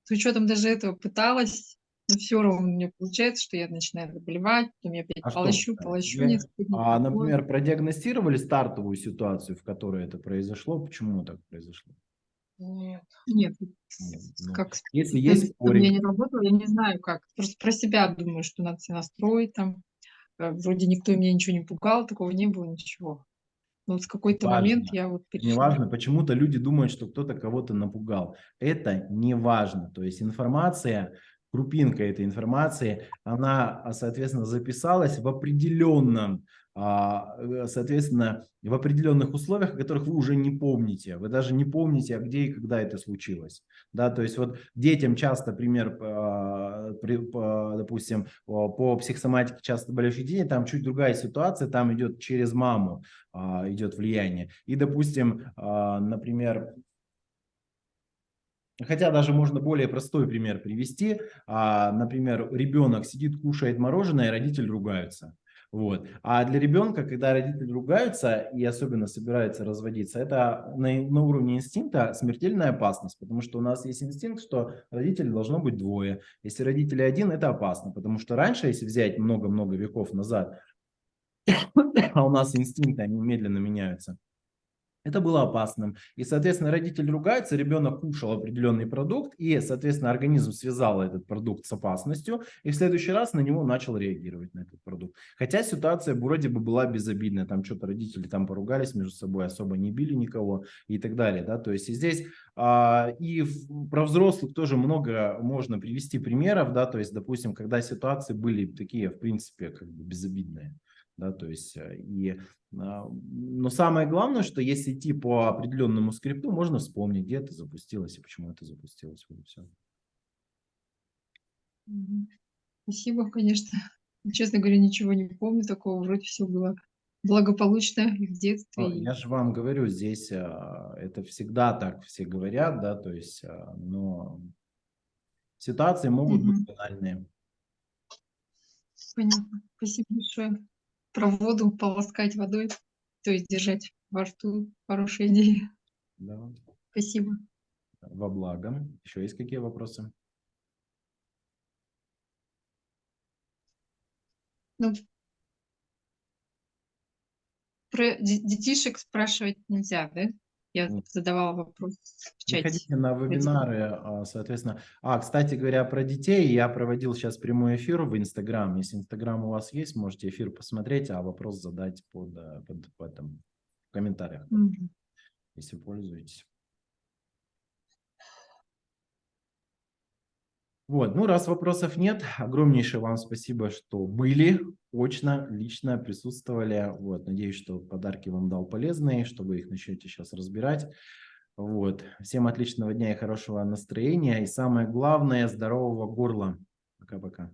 Speaker 3: с учетом даже этого пыталась, но все равно у меня получается, что я начинаю заболевать, потом я опять а полощу, что, полощу.
Speaker 1: Я, а, например, продиагностировали стартовую ситуацию, в которой это произошло? Почему так произошло?
Speaker 3: Нет. Нет. Нет
Speaker 1: ну, как если есть
Speaker 3: спорик... Я не работала, я не знаю как. Просто про себя думаю, что надо себя настроить там. Э, вроде никто меня ничего не пугал, такого не было, ничего. Но вот в какой-то момент я вот
Speaker 1: перешла. Неважно, почему-то люди думают, что кто-то кого-то напугал. Это не важно. То есть информация, крупинка этой информации, она, соответственно, записалась в определенном а, соответственно, в определенных условиях, которых вы уже не помните. Вы даже не помните, а где и когда это случилось. Да, то есть вот детям часто пример, а, допустим, по психосоматике часто болеющих детей, там чуть другая ситуация, там идет через маму, а, идет влияние. И, допустим, например, Хотя даже можно более простой пример привести. Например, ребенок сидит, кушает мороженое, и родитель ругаются. Вот. А для ребенка, когда родители ругаются и особенно собираются разводиться, это на, на уровне инстинкта смертельная опасность, потому что у нас есть инстинкт, что родителей должно быть двое. Если родители один, это опасно, потому что раньше, если взять много-много веков назад, а у нас инстинкты, они медленно меняются, это было опасным. И, соответственно, родитель ругается, ребенок кушал определенный продукт, и, соответственно, организм связал этот продукт с опасностью, и в следующий раз на него начал реагировать, на этот продукт. Хотя ситуация вроде бы была безобидная, там что-то родители там поругались между собой, особо не били никого и так далее. Да? То есть и здесь а, и в, про взрослых тоже много можно привести примеров, да, то есть, допустим, когда ситуации были такие, в принципе, как бы безобидные да, то есть э, и, а, но самое главное, что если идти по определенному скрипту, можно вспомнить, где это запустилось и почему это запустилось, вот и все.
Speaker 3: Спасибо, конечно. Честно говоря, ничего не помню такого, вроде все было благополучно в детстве.
Speaker 1: Я же вам говорю, здесь а, это всегда так все говорят, да, то есть, а, но ситуации могут угу. быть банальные.
Speaker 3: Понятно. Спасибо большое про воду полоскать водой, то есть держать во рту. Хорошая идея.
Speaker 1: Да.
Speaker 3: Спасибо.
Speaker 1: Во благо. Еще есть какие вопросы?
Speaker 3: Ну, про детишек спрашивать нельзя, да? Я задавала вопрос в чате.
Speaker 1: Приходите на вебинары, а, соответственно. А, кстати говоря, про детей, я проводил сейчас прямой эфир в Инстаграм. Если Инстаграм у вас есть, можете эфир посмотреть, а вопрос задать под, э, под, под в комментариях, угу. если пользуетесь. Вот, ну раз вопросов нет, огромнейшее вам спасибо, что были очно, лично присутствовали. Вот, надеюсь, что подарки вам дал полезные, что вы их начнете сейчас разбирать. Вот, всем отличного дня и хорошего настроения. И самое главное, здорового горла. Пока-пока.